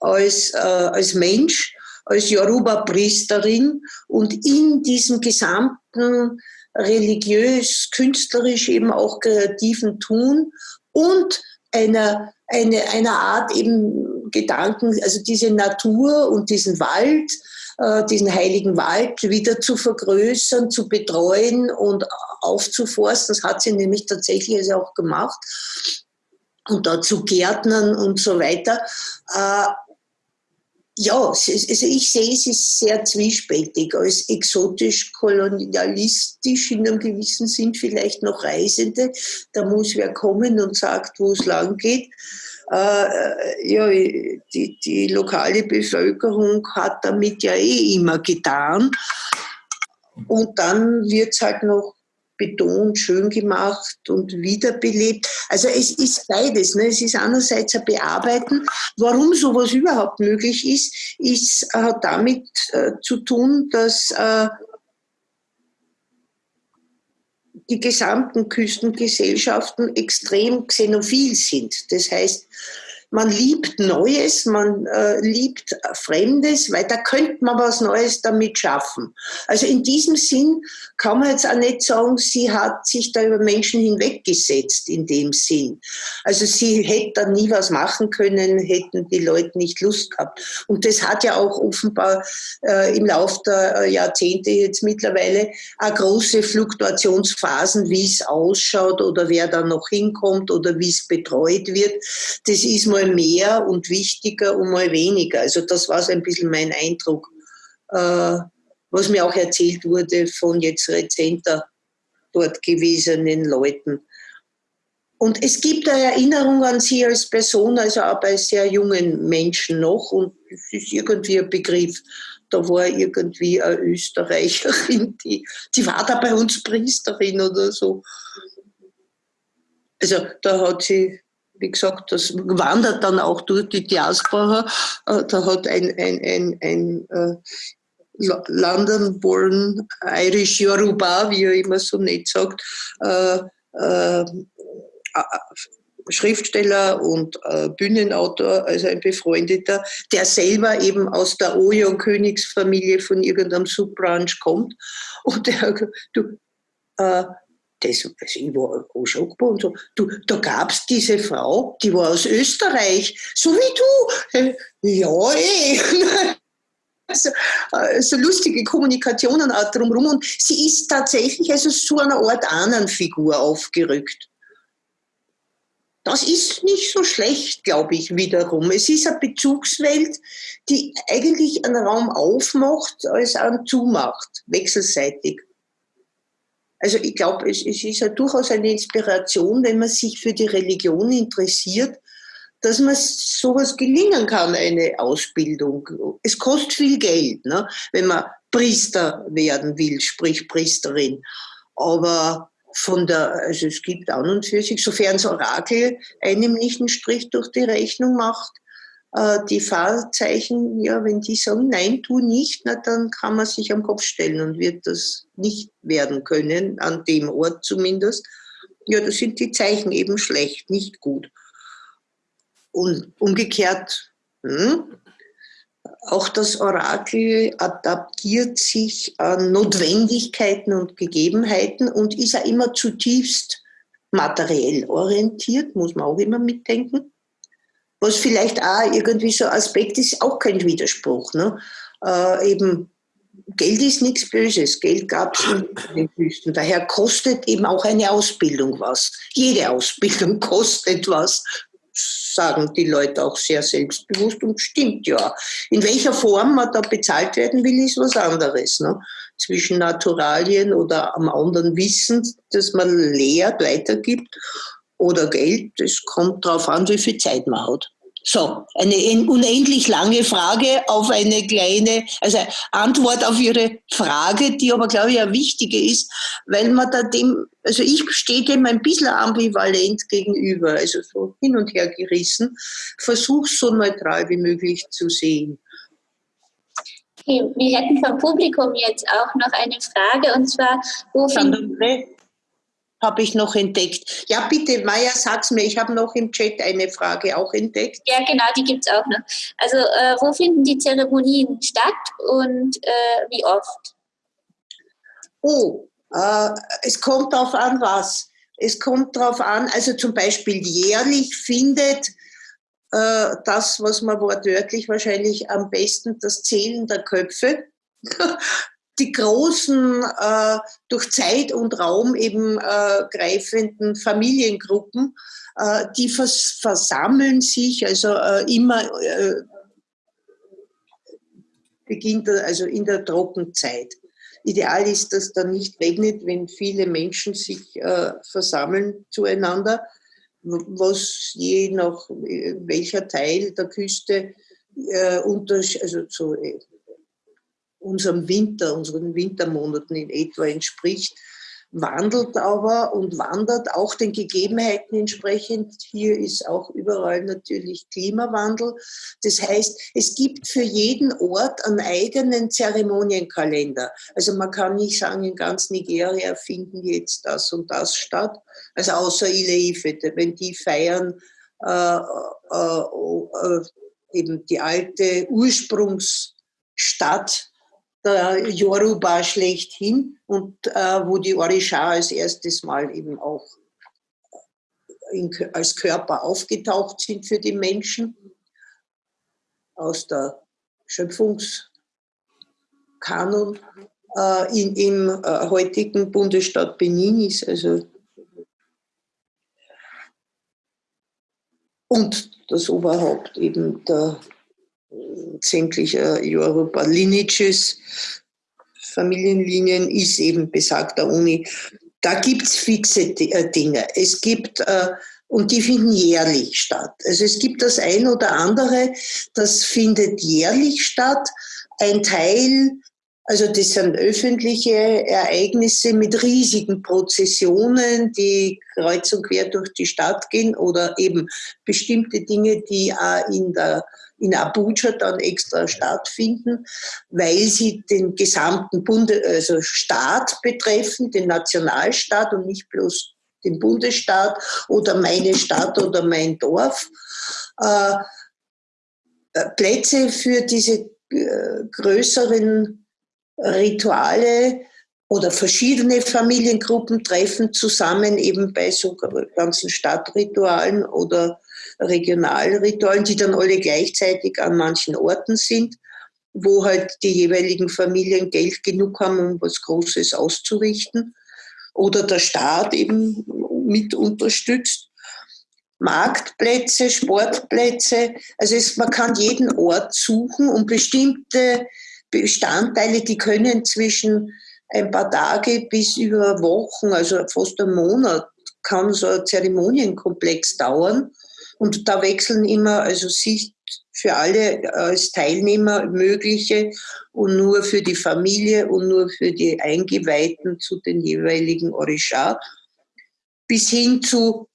als, äh, als Mensch, als Yoruba-Priesterin und in diesem gesamten religiös, künstlerisch, eben auch kreativen Tun und einer, eine, einer Art eben Gedanken, also diese Natur und diesen Wald, äh, diesen heiligen Wald wieder zu vergrößern, zu betreuen und aufzuforsten. Das hat sie nämlich tatsächlich also auch gemacht. Und dazu Gärtnern und so weiter. Äh, ja, also ich sehe, es ist sehr zwiespältig, als exotisch-kolonialistisch in einem gewissen Sinn vielleicht noch Reisende. Da muss wer kommen und sagt, wo es lang geht. Äh, ja, die, die lokale Bevölkerung hat damit ja eh immer getan. Und dann wird es halt noch betont, schön gemacht und wiederbelebt. Also es ist beides. Ne? Es ist einerseits ein Bearbeiten. Warum sowas überhaupt möglich ist, ist hat damit äh, zu tun, dass äh, die gesamten Küstengesellschaften extrem xenophil sind. Das heißt, man liebt Neues, man äh, liebt Fremdes, weil da könnte man was Neues damit schaffen. Also in diesem Sinn kann man jetzt auch nicht sagen, sie hat sich da über Menschen hinweggesetzt in dem Sinn. Also sie hätte da nie was machen können, hätten die Leute nicht Lust gehabt. Und das hat ja auch offenbar äh, im Laufe der äh, Jahrzehnte jetzt mittlerweile auch große Fluktuationsphasen, wie es ausschaut oder wer da noch hinkommt oder wie es betreut wird. Das ist mal mehr und wichtiger und mal weniger. Also das war so ein bisschen mein Eindruck, äh, was mir auch erzählt wurde von jetzt rezenter dort gewesenen Leuten. Und es gibt eine Erinnerung an sie als Person, also auch bei sehr jungen Menschen noch. Und es ist irgendwie ein Begriff. Da war irgendwie eine Österreicherin, die, die war da bei uns Priesterin oder so. Also da hat sie wie gesagt, das wandert dann auch durch die Diaspora. Äh, da hat ein, ein, ein, ein äh, London born Irish Yoruba, wie er immer so nett sagt, äh, äh, Schriftsteller und äh, Bühnenautor, also ein befreundeter, der selber eben aus der Oyon-Königsfamilie von irgendeinem Subbranch kommt. Und der, du, äh, das, also ich war auch schockbar und so. Du, da gab es diese Frau, die war aus Österreich, so wie du. Äh, ja, eh. Also, so lustige Kommunikationen auch drumherum. Und sie ist tatsächlich also so eine Art Ahnenfigur aufgerückt. Das ist nicht so schlecht, glaube ich, wiederum. Es ist eine Bezugswelt, die eigentlich einen Raum aufmacht, als einen zumacht, wechselseitig. Also ich glaube, es, es ist ja durchaus eine Inspiration, wenn man sich für die Religion interessiert, dass man sowas gelingen kann, eine Ausbildung. Es kostet viel Geld, ne, wenn man Priester werden will, sprich Priesterin. Aber von der, also es gibt an und für sich, sofern das Orakel einem nicht einen Strich durch die Rechnung macht, äh, die Fahrzeichen, ja, wenn die sagen, nein, tu nicht, na, dann kann man sich am Kopf stellen und wird das nicht werden können, an dem Ort zumindest. Ja, da sind die Zeichen eben schlecht, nicht gut. Und umgekehrt, hm, auch das Orakel adaptiert sich an Notwendigkeiten und Gegebenheiten und ist ja immer zutiefst materiell orientiert, muss man auch immer mitdenken was vielleicht auch irgendwie so ein Aspekt ist, auch kein Widerspruch. Ne? Äh, eben Geld ist nichts Böses. Geld gab es in den Wüsten. Daher kostet eben auch eine Ausbildung was. Jede Ausbildung kostet was, sagen die Leute auch sehr selbstbewusst und stimmt ja. In welcher Form man da bezahlt werden will, ist was anderes. Ne? Zwischen Naturalien oder am anderen Wissen, das man lehrt, weitergibt oder Geld, das kommt darauf an, wie viel Zeit man hat. So, eine unendlich lange Frage auf eine kleine, also Antwort auf Ihre Frage, die aber, glaube ich, eine wichtige ist, weil man da dem, also ich stehe dem ein bisschen ambivalent gegenüber, also so hin und her gerissen, versuche so neutral wie möglich zu sehen. Okay, wir hätten vom Publikum jetzt auch noch eine Frage, und zwar, wo finden habe ich noch entdeckt. Ja, bitte, Maya, sag's mir. Ich habe noch im Chat eine Frage auch entdeckt. Ja, genau, die gibt es auch noch. Also, äh, wo finden die Zeremonien statt und äh, wie oft? Oh, äh, es kommt darauf an, was. Es kommt darauf an, also zum Beispiel jährlich findet äh, das, was man wortwörtlich wahrscheinlich am besten, das Zählen der Köpfe die großen, äh, durch Zeit und Raum eben äh, greifenden Familiengruppen, äh, die vers versammeln sich, also äh, immer äh, beginnt, also in der Trockenzeit. Ideal ist, dass da nicht regnet, wenn viele Menschen sich äh, versammeln zueinander, was je nach welcher Teil der Küste unter, also so unserem Winter, unseren Wintermonaten in etwa entspricht, wandelt aber und wandert auch den Gegebenheiten entsprechend. Hier ist auch überall natürlich Klimawandel. Das heißt, es gibt für jeden Ort einen eigenen Zeremonienkalender. Also man kann nicht sagen, in ganz Nigeria finden jetzt das und das statt. Also außer Ile-Ife, wenn die feiern äh, äh, äh, eben die alte Ursprungsstadt der Yoruba schlechthin und äh, wo die Orisha als erstes Mal eben auch in, als Körper aufgetaucht sind für die Menschen aus der Schöpfungskanon äh, in, im äh, heutigen Bundesstaat Benin ist. Also und das Oberhaupt eben der sämtlicher Europa Lineages, Familienlinien, ist eben besagter Uni. Da gibt es fixe äh, Dinge. Es gibt, äh, und die finden jährlich statt. Also es gibt das ein oder andere, das findet jährlich statt. Ein Teil also das sind öffentliche Ereignisse mit riesigen Prozessionen, die kreuz und quer durch die Stadt gehen oder eben bestimmte Dinge, die auch in der in Abuja dann extra stattfinden, weil sie den gesamten Bunde, also Staat betreffen, den Nationalstaat und nicht bloß den Bundesstaat oder meine Stadt oder mein Dorf. Äh, äh Plätze für diese äh, größeren Rituale oder verschiedene Familiengruppen treffen zusammen eben bei so ganzen Stadtritualen oder Regionalritualen, die dann alle gleichzeitig an manchen Orten sind, wo halt die jeweiligen Familien Geld genug haben, um was Großes auszurichten oder der Staat eben mit unterstützt. Marktplätze, Sportplätze, also es, man kann jeden Ort suchen und bestimmte Bestandteile, die können zwischen ein paar Tage bis über Wochen, also fast einen Monat, kann so ein Zeremonienkomplex dauern. Und da wechseln immer, also Sicht für alle als Teilnehmer mögliche und nur für die Familie und nur für die Eingeweihten zu den jeweiligen Orisha, bis hin zu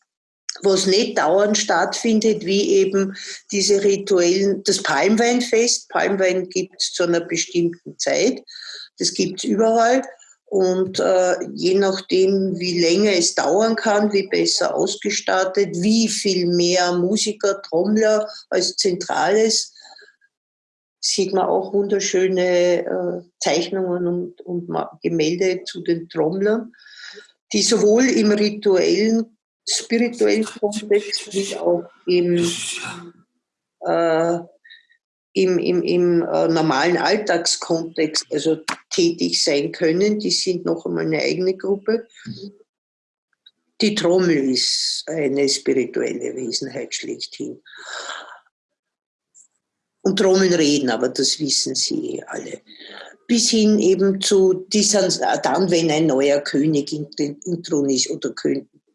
was nicht dauernd stattfindet, wie eben diese rituellen, das Palmweinfest. Palmwein gibt es zu einer bestimmten Zeit. Das gibt es überall. Und äh, je nachdem, wie länger es dauern kann, wie besser ausgestattet, wie viel mehr Musiker, Trommler als Zentrales, sieht man auch wunderschöne äh, Zeichnungen und, und Gemälde zu den Trommlern, die sowohl im rituellen, spirituellen Kontext wie auch im äh, im, im, im äh, normalen Alltagskontext also tätig sein können. Die sind noch einmal eine eigene Gruppe. Die Trommel ist eine spirituelle Wesenheit schlechthin. Und Trommeln reden, aber das wissen Sie eh alle. Bis hin eben zu dann, wenn ein neuer König intronisiert oder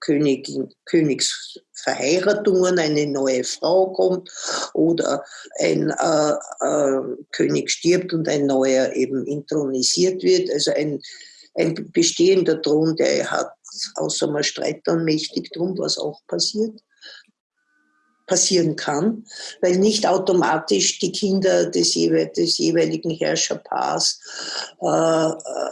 Königin, Königsverheiratungen, eine neue Frau kommt oder ein äh, äh, König stirbt und ein neuer eben intronisiert wird. Also ein, ein bestehender Thron, der hat außer man streitet dann mächtig drum, was auch passiert passieren kann, weil nicht automatisch die Kinder des, jewe des jeweiligen Herrscherpaars äh, äh,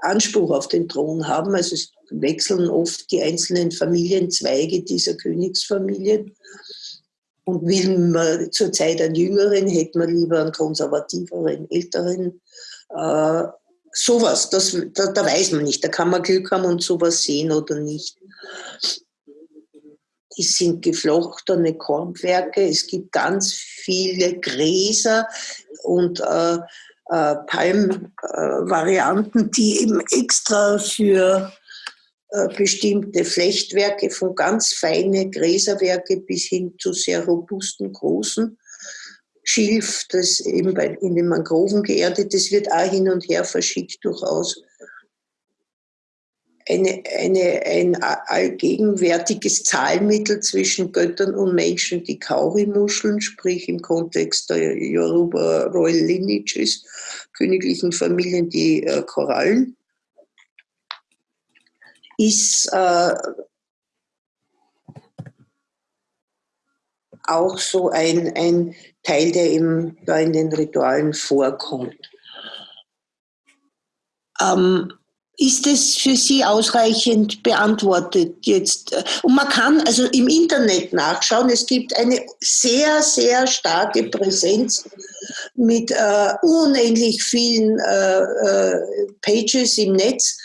Anspruch auf den Thron haben. Also es wechseln oft die einzelnen Familienzweige dieser Königsfamilien. Und will man zurzeit einen Jüngeren, hätte man lieber einen konservativeren, älteren. Äh, sowas, das, da, da, weiß man nicht. Da kann man Glück haben und sowas sehen oder nicht. Es sind geflochtene Korbwerke, es gibt ganz viele Gräser und äh, äh, Palmvarianten, die eben extra für bestimmte Flechtwerke, von ganz feine Gräserwerke bis hin zu sehr robusten, großen Schilf, das eben bei, in den Mangroven geerdet, das wird auch hin und her verschickt durchaus. Eine, eine, ein allgegenwärtiges Zahlmittel zwischen Göttern und Menschen, die Kauri-Muscheln, sprich im Kontext der Yoruba Royal Lineages, königlichen Familien, die äh, Korallen ist äh, auch so ein, ein Teil, der eben da in den Ritualen vorkommt. Ähm, ist es für Sie ausreichend beantwortet jetzt? Und man kann also im Internet nachschauen. Es gibt eine sehr, sehr starke Präsenz mit äh, unendlich vielen äh, äh, Pages im Netz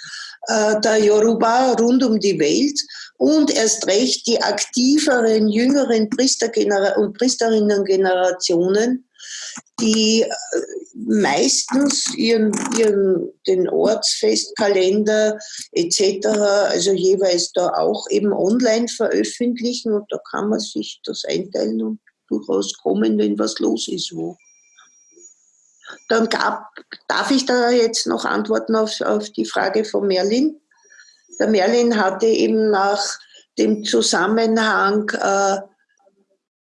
äh, der Yoruba rund um die Welt und erst recht die aktiveren, jüngeren Priester und Priesterinnen-Generationen, die äh, meistens ihren, ihren, den Ortsfestkalender etc., also jeweils da auch eben online veröffentlichen und da kann man sich das einteilen und durchaus kommen, wenn was los ist wo. Dann gab, darf ich da jetzt noch antworten auf, auf die Frage von Merlin? Der Merlin hatte eben nach dem Zusammenhang äh,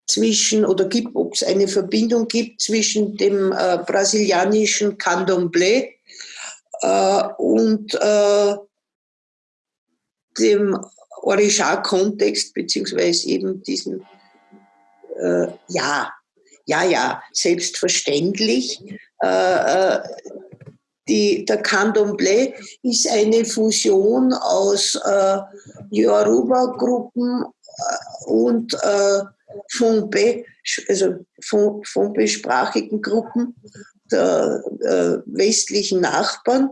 zwischen, oder gibt, es eine Verbindung gibt zwischen dem äh, brasilianischen Candomblé äh, und äh, dem Orisha-Kontext, beziehungsweise eben diesem, äh, ja, ja, ja, selbstverständlich. Äh, äh, die, der Candomblé ist eine Fusion aus äh, Yoruba-Gruppen äh, und äh, Fumbe, also Fumbe-sprachigen Gruppen der äh, westlichen Nachbarn,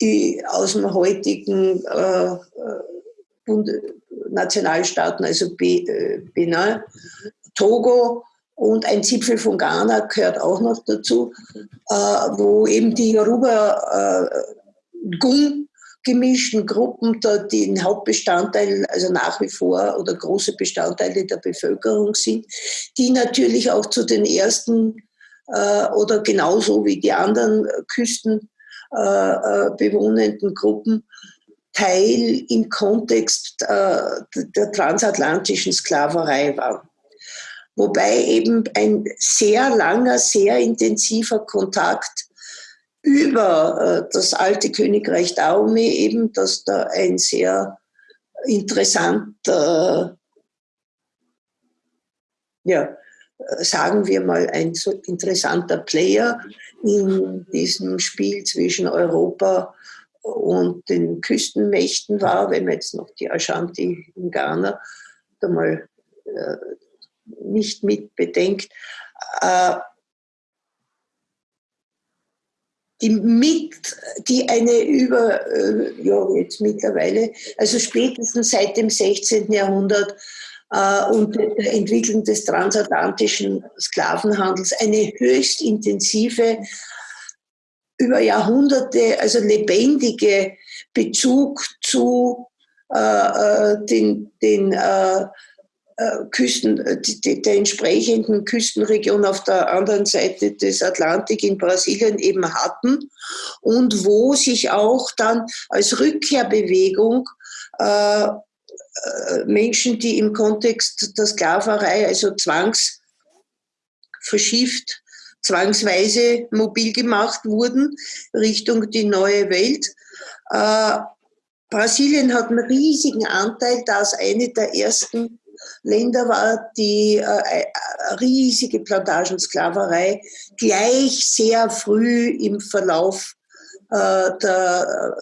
die aus dem heutigen äh, Bund Nationalstaaten, also Benin, Togo und ein Zipfel von Ghana gehört auch noch dazu, äh, wo eben die Yoruba äh, Gung gemischten Gruppen da den Hauptbestandteil, also nach wie vor oder große Bestandteile der Bevölkerung sind, die natürlich auch zu den ersten äh, oder genauso wie die anderen küstenbewohnenden äh, Gruppen Teil im Kontext äh, der transatlantischen Sklaverei waren wobei eben ein sehr langer, sehr intensiver Kontakt über äh, das alte Königreich Dahomey eben, dass da ein sehr interessanter, ja, sagen wir mal, ein so interessanter Player in diesem Spiel zwischen Europa und den Küstenmächten war, wenn man jetzt noch die Ashanti in Ghana da mal äh, nicht mit bedenkt, äh, die mit, die eine über, äh, ja, jetzt mittlerweile, also spätestens seit dem 16. Jahrhundert äh, und der Entwicklung des transatlantischen Sklavenhandels eine höchst intensive, über Jahrhunderte, also lebendige Bezug zu äh, äh den, den Küsten, äh, der entsprechenden Küstenregion auf der anderen Seite des Atlantik in Brasilien eben hatten und wo sich auch dann als Rückkehrbewegung äh, äh Menschen, die im Kontext der Sklaverei, also zwangs verschifft, zwangsweise mobil gemacht wurden Richtung die neue Welt. Äh, Brasilien hat einen riesigen Anteil, da es eine der ersten Länder war die äh, äh, riesige Plantagensklaverei gleich sehr früh im Verlauf äh, der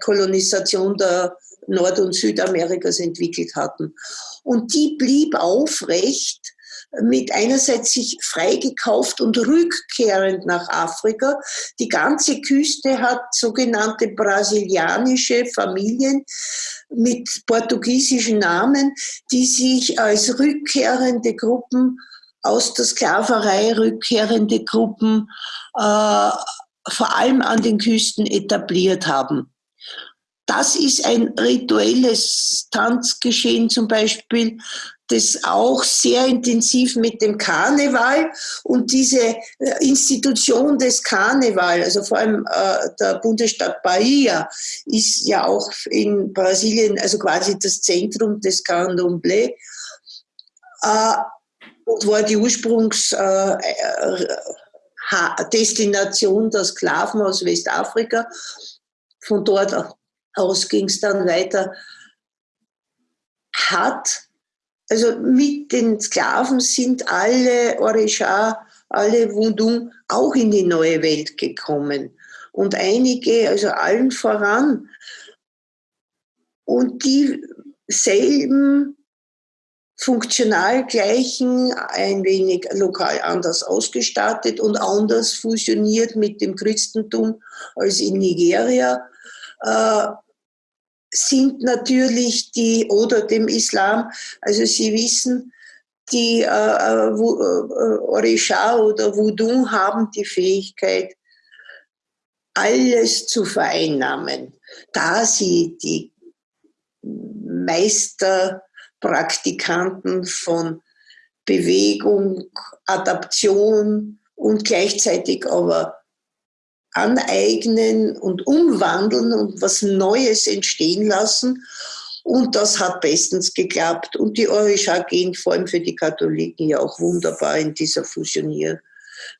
Kolonisation der Nord- und Südamerikas entwickelt hatten. Und die blieb aufrecht mit einerseits sich freigekauft und rückkehrend nach Afrika. Die ganze Küste hat sogenannte brasilianische Familien mit portugiesischen Namen, die sich als rückkehrende Gruppen aus der Sklaverei rückkehrende Gruppen äh, vor allem an den Küsten etabliert haben. Das ist ein rituelles Tanzgeschehen zum Beispiel, das auch sehr intensiv mit dem Karneval und diese äh, Institution des Karneval, also vor allem äh, der Bundesstaat Bahia, ist ja auch in Brasilien, also quasi das Zentrum des Candomblé äh, und war die Ursprungsdestination äh, der Sklaven aus Westafrika. Von dort aus ging es dann weiter. Hat also mit den Sklaven sind alle Orisha, alle Wundung auch in die neue Welt gekommen. Und einige, also allen voran. Und dieselben funktional gleichen, ein wenig lokal anders ausgestattet und anders fusioniert mit dem Christentum als in Nigeria. Äh, sind natürlich die, oder dem Islam, also Sie wissen, die äh, äh, äh, Orisha oder Voodoo haben die Fähigkeit, alles zu vereinnahmen, da sie die Meisterpraktikanten von Bewegung, Adaption und gleichzeitig aber aneignen und umwandeln und was Neues entstehen lassen. Und das hat bestens geklappt. Und die Orisha gehen vor allem für die Katholiken ja auch wunderbar in dieser Fusionier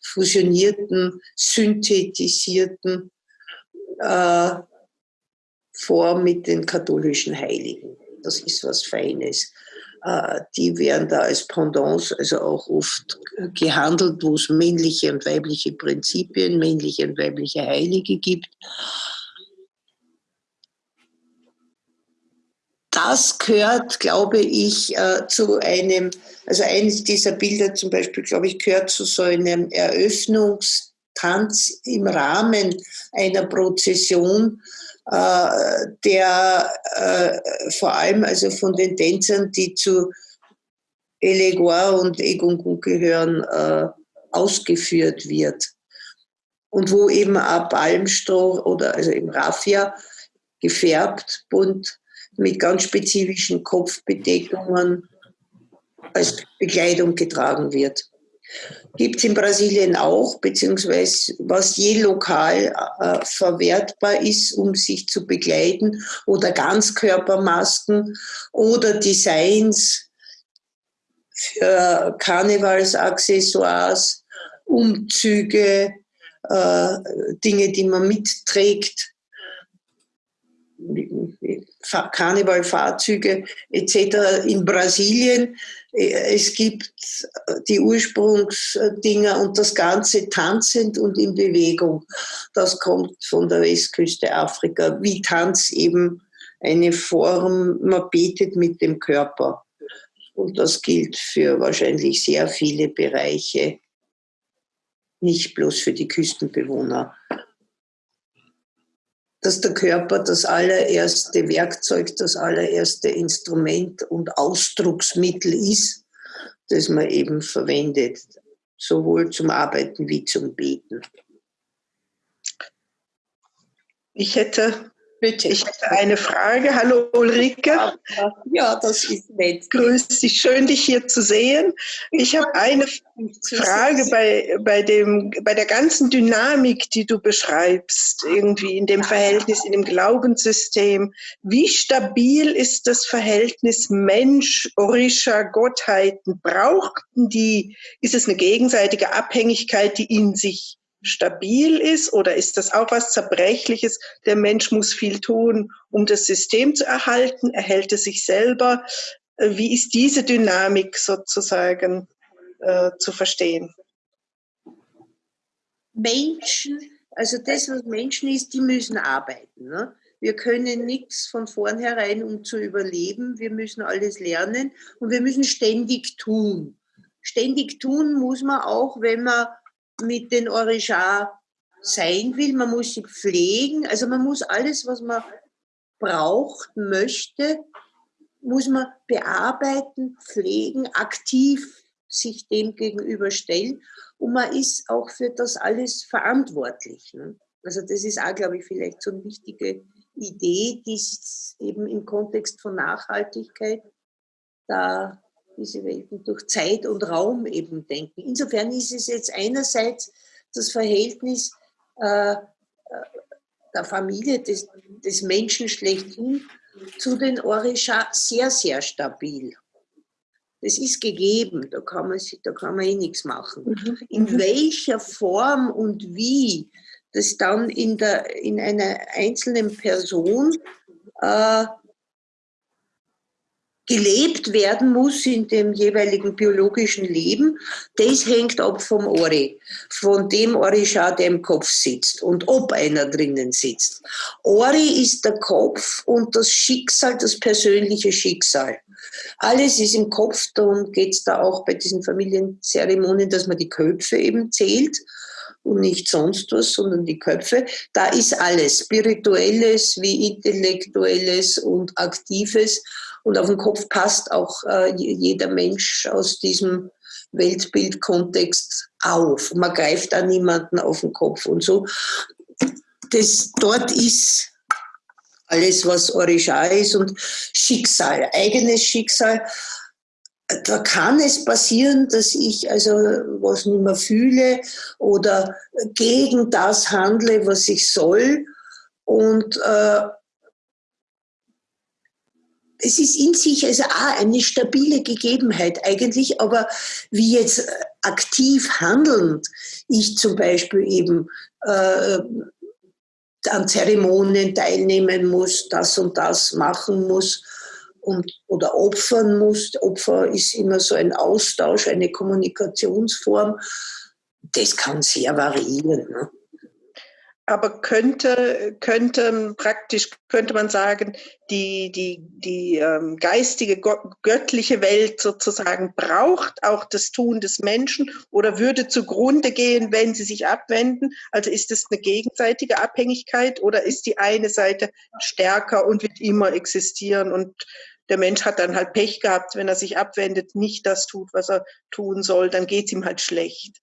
fusionierten, synthetisierten äh, Form mit den katholischen Heiligen. Das ist was Feines. Äh, die werden da als Pendants, also auch oft gehandelt, wo es männliche und weibliche Prinzipien, männliche und weibliche Heilige gibt. Das gehört, glaube ich, äh, zu einem, also eines dieser Bilder zum Beispiel, glaube ich, gehört zu so einem Eröffnungstanz im Rahmen einer Prozession, äh, der äh, vor allem also von den Tänzern, die zu Eleguar und Egungun gehören, äh, ausgeführt wird. Und wo eben auch Palmstroh oder also im Raffia gefärbt bunt mit ganz spezifischen Kopfbedeckungen als Bekleidung getragen wird. Gibt es in Brasilien auch, beziehungsweise was je lokal äh, verwertbar ist, um sich zu begleiten, oder Ganzkörpermasken oder Designs für Karnevalsaccessoires, Umzüge, äh, Dinge, die man mitträgt, Karnevalfahrzeuge etc. in Brasilien es gibt die Ursprungsdinger und das Ganze tanzend und in Bewegung. Das kommt von der Westküste Afrika, wie Tanz eben eine Form, man betet mit dem Körper. Und das gilt für wahrscheinlich sehr viele Bereiche, nicht bloß für die Küstenbewohner. Dass der Körper das allererste Werkzeug, das allererste Instrument und Ausdrucksmittel ist, das man eben verwendet, sowohl zum Arbeiten wie zum Beten. Ich hätte Bitte. Ich hätte eine Frage. Hallo Ulrike. Ja, das ist nett. Grüß dich, schön dich hier zu sehen. Ich habe eine Frage bei, bei, dem, bei der ganzen Dynamik, die du beschreibst, irgendwie in dem Verhältnis, in dem Glaubenssystem. Wie stabil ist das Verhältnis Mensch, Orisha, Gottheiten? Brauchten die, ist es eine gegenseitige Abhängigkeit, die in sich stabil ist oder ist das auch was Zerbrechliches? Der Mensch muss viel tun, um das System zu erhalten. Erhält es sich selber? Äh, wie ist diese Dynamik sozusagen äh, zu verstehen? Menschen, also das, was Menschen ist, die müssen arbeiten. Ne? Wir können nichts von vornherein, um zu überleben. Wir müssen alles lernen und wir müssen ständig tun. Ständig tun muss man auch, wenn man mit den Orisha sein will. Man muss sie pflegen. Also man muss alles, was man braucht, möchte, muss man bearbeiten, pflegen, aktiv sich dem gegenüberstellen. Und man ist auch für das alles verantwortlich. Ne? Also das ist auch, glaube ich, vielleicht so eine wichtige Idee, die eben im Kontext von Nachhaltigkeit da diese Welten durch Zeit und Raum eben denken. Insofern ist es jetzt einerseits das Verhältnis äh, äh, der Familie, des, des Menschen schlechthin zu den Orisha sehr, sehr stabil. Das ist gegeben, da kann man, da kann man eh nichts machen. Mhm. In mhm. welcher Form und wie das dann in, der, in einer einzelnen Person äh, gelebt werden muss in dem jeweiligen biologischen Leben, das hängt ab vom Ori, von dem Orisha, der im Kopf sitzt und ob einer drinnen sitzt. Ori ist der Kopf und das Schicksal, das persönliche Schicksal. Alles ist im Kopf, darum geht es da auch bei diesen Familienzeremonien, dass man die Köpfe eben zählt und nicht sonst was, sondern die Köpfe. Da ist alles, spirituelles wie intellektuelles und aktives und auf den Kopf passt auch äh, jeder Mensch aus diesem Weltbildkontext auf. Man greift da niemanden auf den Kopf und so. Das, dort ist alles, was Orisha ist und Schicksal, eigenes Schicksal. Da kann es passieren, dass ich also was nicht mehr fühle oder gegen das handle, was ich soll. Und äh, es ist in sich also auch eine stabile Gegebenheit eigentlich, aber wie jetzt aktiv handelnd ich zum Beispiel eben äh, an Zeremonien teilnehmen muss, das und das machen muss und, oder opfern muss. Opfer ist immer so ein Austausch, eine Kommunikationsform. Das kann sehr variieren. Ne? Aber könnte, könnte praktisch, könnte man sagen, die, die, die ähm, geistige, göttliche Welt sozusagen braucht auch das Tun des Menschen oder würde zugrunde gehen, wenn sie sich abwenden? Also ist es eine gegenseitige Abhängigkeit oder ist die eine Seite stärker und wird immer existieren und der Mensch hat dann halt Pech gehabt, wenn er sich abwendet, nicht das tut, was er tun soll, dann geht es ihm halt schlecht.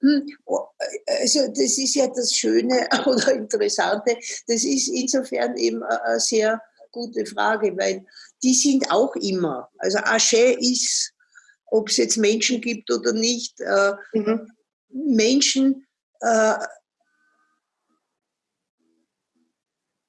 Hm, oh, also das ist ja das Schöne oder Interessante. Das ist insofern eben eine sehr gute Frage, weil die sind auch immer. Also Asche ist, ob es jetzt Menschen gibt oder nicht, äh, mhm. Menschen äh,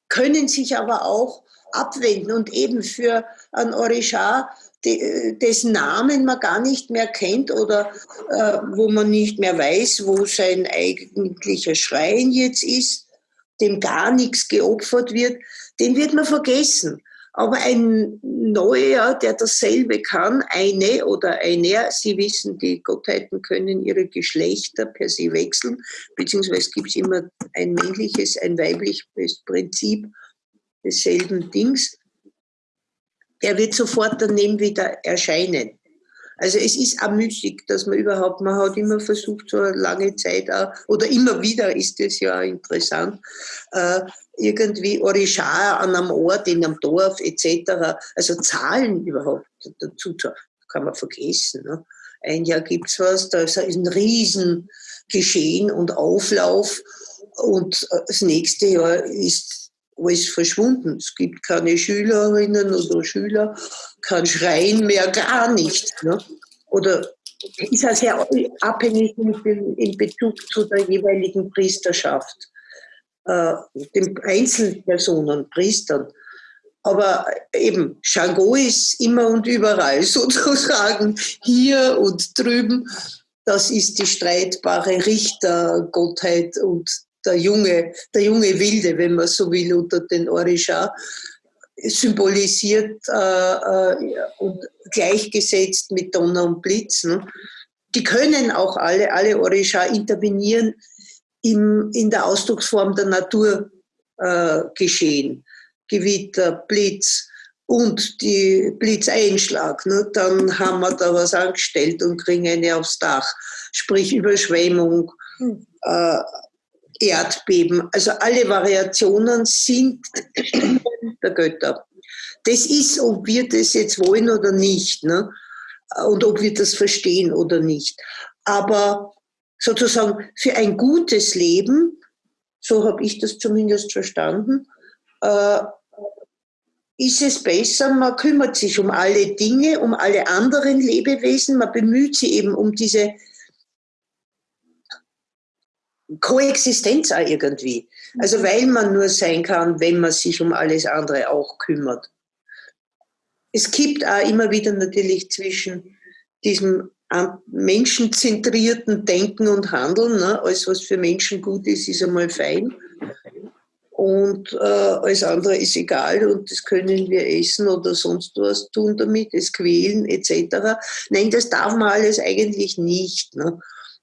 können sich aber auch abwenden und eben für ein Orisha dessen Namen man gar nicht mehr kennt oder äh, wo man nicht mehr weiß, wo sein eigentlicher Schrein jetzt ist, dem gar nichts geopfert wird, den wird man vergessen. Aber ein Neuer, der dasselbe kann, eine oder einer, Sie wissen, die Gottheiten können ihre Geschlechter per se wechseln, beziehungsweise gibt es immer ein männliches, ein weibliches Prinzip desselben Dings der wird sofort daneben wieder erscheinen. Also es ist auch müßig, dass man überhaupt, man hat immer versucht, so eine lange Zeit auch, oder immer wieder ist das ja interessant, äh, irgendwie Orishar an einem Ort, in einem Dorf etc., also Zahlen überhaupt dazu zu, kann man vergessen. Ne? Ein Jahr gibt es was, da ist ein Riesengeschehen und Auflauf und äh, das nächste Jahr ist alles verschwunden. Es gibt keine Schülerinnen oder Schüler, kein Schreien mehr, gar nicht. Ne? Oder ist ja sehr abhängig in Bezug zu der jeweiligen Priesterschaft, äh, den Einzelpersonen, Priestern. Aber eben, Shango ist immer und überall sozusagen, hier und drüben. Das ist die streitbare Richtergottheit und der junge, der junge Wilde, wenn man so will, unter den Orisha, symbolisiert äh, äh, und gleichgesetzt mit Donner und Blitz. Ne? Die können auch alle, alle Orisha intervenieren im, in der Ausdrucksform der Natur äh, geschehen. Gewitter, Blitz und die Blitzeinschlag. Ne? Dann haben wir da was angestellt und kriegen eine aufs Dach. Sprich Überschwemmung, hm. äh, Erdbeben. Also alle Variationen sind der Götter. Das ist, ob wir das jetzt wollen oder nicht. Ne? Und ob wir das verstehen oder nicht. Aber sozusagen für ein gutes Leben, so habe ich das zumindest verstanden, äh, ist es besser, man kümmert sich um alle Dinge, um alle anderen Lebewesen, man bemüht sich eben um diese Koexistenz auch irgendwie. Also mhm. weil man nur sein kann, wenn man sich um alles andere auch kümmert. Es gibt auch immer wieder natürlich zwischen diesem menschenzentrierten Denken und Handeln, ne, alles was für Menschen gut ist, ist einmal fein. Und äh, alles andere ist egal und das können wir essen oder sonst was tun damit, es quälen etc. Nein, das darf man alles eigentlich nicht. Ne?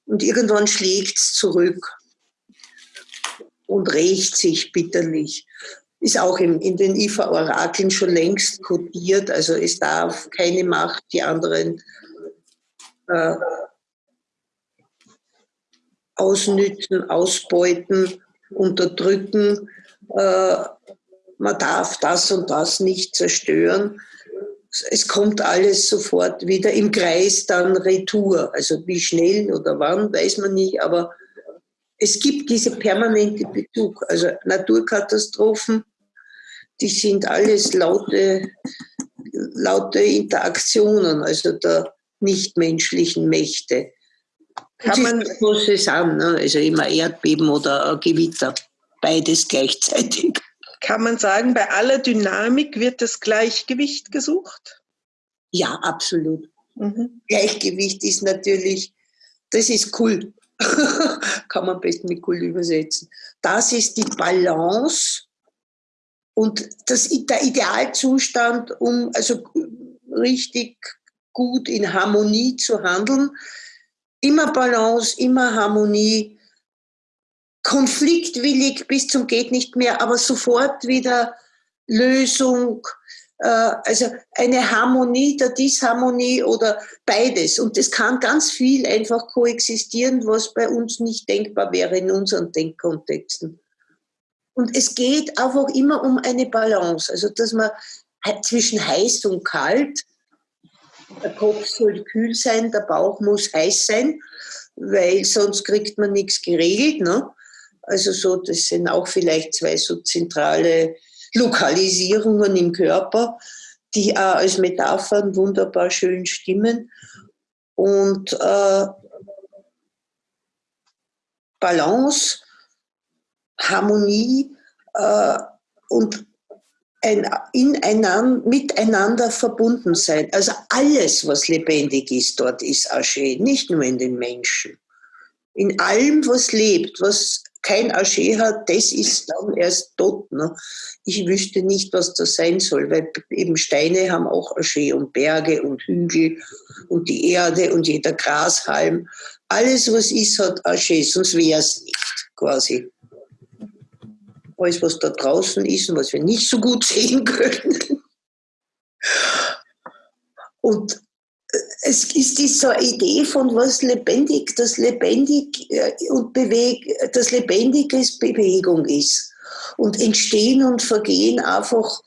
Und irgendwann schlägt es zurück und rächt sich bitterlich. Ist auch in, in den IFA-Orakeln schon längst kodiert. Also es darf keine Macht die anderen äh, ausnützen, ausbeuten, unterdrücken. Äh, man darf das und das nicht zerstören es kommt alles sofort wieder im Kreis dann retour. Also wie schnell oder wann, weiß man nicht, aber es gibt diese permanente Bezug. Also Naturkatastrophen, die sind alles laute, laute Interaktionen, also der nichtmenschlichen Mächte. Kann man es an, ne? also immer Erdbeben oder Gewitter, beides gleichzeitig. Kann man sagen, bei aller Dynamik wird das Gleichgewicht gesucht? Ja, absolut. Mhm. Gleichgewicht ist natürlich, das ist cool. Kann man best mit cool übersetzen. Das ist die Balance und das, der Idealzustand, um also richtig gut in Harmonie zu handeln. Immer Balance, immer Harmonie, konfliktwillig bis zum geht nicht mehr, aber sofort wieder Lösung, äh, also eine Harmonie der Disharmonie oder beides. Und das kann ganz viel einfach koexistieren, was bei uns nicht denkbar wäre in unseren Denkkontexten. Und es geht einfach immer um eine Balance, also dass man zwischen heiß und kalt, der Kopf soll kühl sein, der Bauch muss heiß sein, weil sonst kriegt man nichts geregelt. Ne? Also so, das sind auch vielleicht zwei so zentrale Lokalisierungen im Körper, die auch als Metaphern wunderbar schön stimmen. Und äh, Balance, Harmonie äh, und ein ineinander, miteinander verbunden sein. Also alles, was lebendig ist, dort ist Asche, nicht nur in den Menschen. In allem, was lebt, was kein Asche hat, das ist dann erst tot. Ne? Ich wüsste nicht, was das sein soll, weil eben Steine haben auch Asche und Berge und Hügel und die Erde und jeder Grashalm. Alles, was ist, hat Asche, sonst wäre es nicht quasi. Alles, was da draußen ist und was wir nicht so gut sehen können. Und es ist diese Idee von was lebendig, das lebendig äh, und beweg, das Lebendige Bewegung ist und Entstehen und Vergehen einfach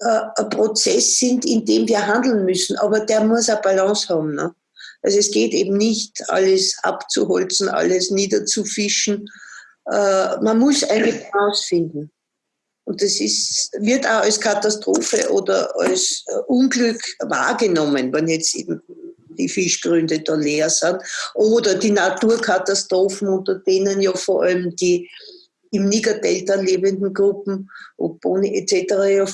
äh, ein Prozess sind, in dem wir handeln müssen. Aber der muss eine Balance haben. Ne? Also es geht eben nicht, alles abzuholzen, alles niederzufischen. Äh, man muss eine Balance finden. Und das ist, wird auch als Katastrophe oder als äh, Unglück wahrgenommen, wenn jetzt eben die Fischgründe da leer sind. Oder die Naturkatastrophen, unter denen ja vor allem die im Niger-Delta lebenden Gruppen, ob Boni etc.,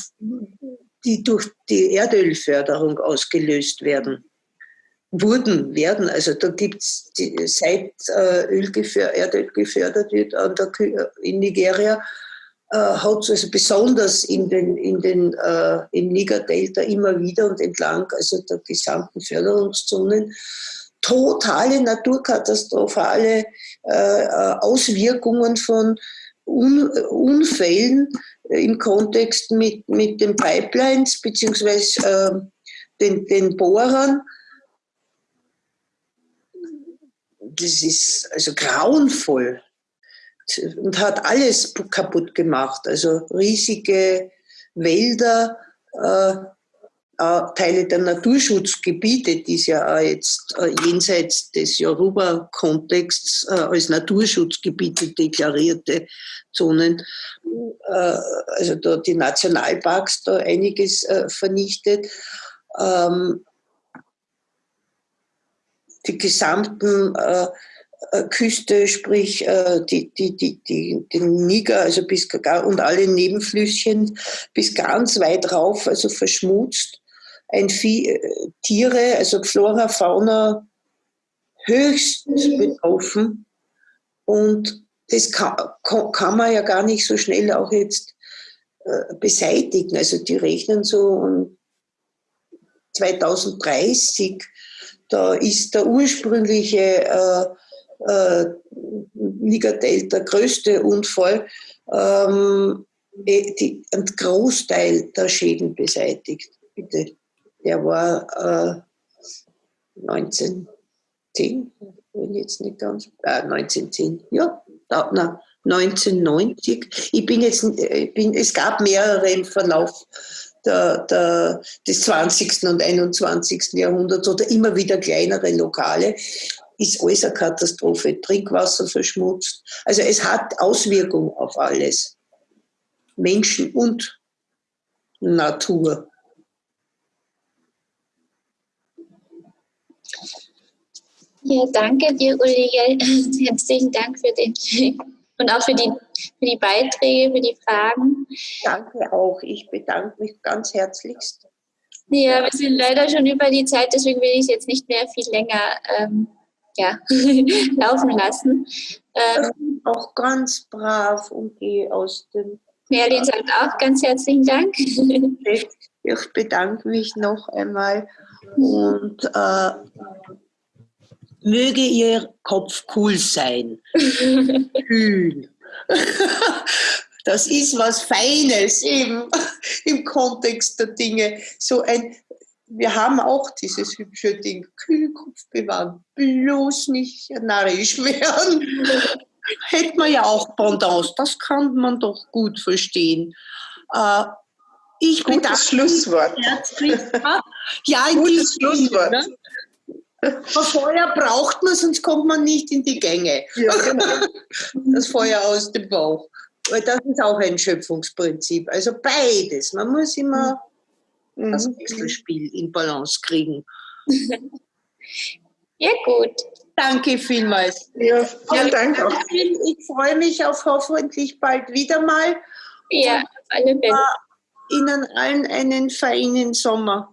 die durch die Erdölförderung ausgelöst werden. Wurden, werden. Also da gibt es, seit äh, Öl Erdöl gefördert wird der, in Nigeria, äh, hat es also besonders in den, in den, äh, im Niger-Delta immer wieder und entlang also der gesamten Förderungszonen totale naturkatastrophale äh, äh Auswirkungen von Un Unfällen im Kontext mit, mit den Pipelines beziehungsweise äh, den, den Bohrern. Das ist also grauenvoll und hat alles kaputt gemacht. Also riesige Wälder, äh, äh, Teile der Naturschutzgebiete, die es ja auch jetzt äh, jenseits des Yoruba-Kontexts äh, als Naturschutzgebiete deklarierte Zonen, äh, also da die Nationalparks da einiges äh, vernichtet. Ähm, die gesamten äh, Küste, sprich äh, die, die, die, die, den Niger, also bis und alle Nebenflüsschen bis ganz weit rauf, also verschmutzt. Ein Vieh, äh, Tiere, also Flora, Fauna höchst betroffen. Und das kann, kann man ja gar nicht so schnell auch jetzt beseitigen. Also die rechnen so um 2030, da ist der ursprüngliche äh, äh, Niger-Delta größte Unfall, ähm, eh, die, ein Großteil der Schäden beseitigt. Bitte. Der war äh, 1910, wenn jetzt nicht ganz, äh, 1910, ja, da, na, 1990. Ich bin jetzt, ich äh, bin, es gab mehrere im Verlauf der, der, des 20. und 21. Jahrhunderts oder immer wieder kleinere Lokale ist alles eine Katastrophe. Trinkwasser verschmutzt. Also es hat Auswirkungen auf alles. Menschen und Natur. Ja, danke dir, Ulrike. Herzlichen Dank für den und auch für die, für die Beiträge, für die Fragen. Danke auch. Ich bedanke mich ganz herzlichst. Ja, wir sind leider schon über die Zeit, deswegen will ich es jetzt nicht mehr viel länger ähm, ja, laufen lassen. Ähm, auch ganz brav und gehe aus dem. Merlin sagt auch ganz herzlichen Dank. Ich bedanke mich noch einmal und äh, möge Ihr Kopf cool sein. Kühl. Das ist was Feines eben im Kontext der Dinge. So ein wir haben auch dieses hübsche Ding, Kühlkopf bewahren, bloß nicht narrisch werden. Hätte man ja auch Pendants, das kann man doch gut verstehen. Äh, ich Gutes bedanke Schlusswort. ja, ein Gutes Schlusswort. Ne? Feuer braucht man, sonst kommt man nicht in die Gänge. Ja, genau. Das Feuer aus dem Bauch. Weil das ist auch ein Schöpfungsprinzip. Also beides. Man muss immer das mhm. Wechselspiel in Balance kriegen. Ja, gut. Danke vielmals. Ja, vielen Dank auch. Ich freue mich auf hoffentlich bald wieder mal. Ja, auf alle Fälle. Ihnen allen einen feinen Sommer.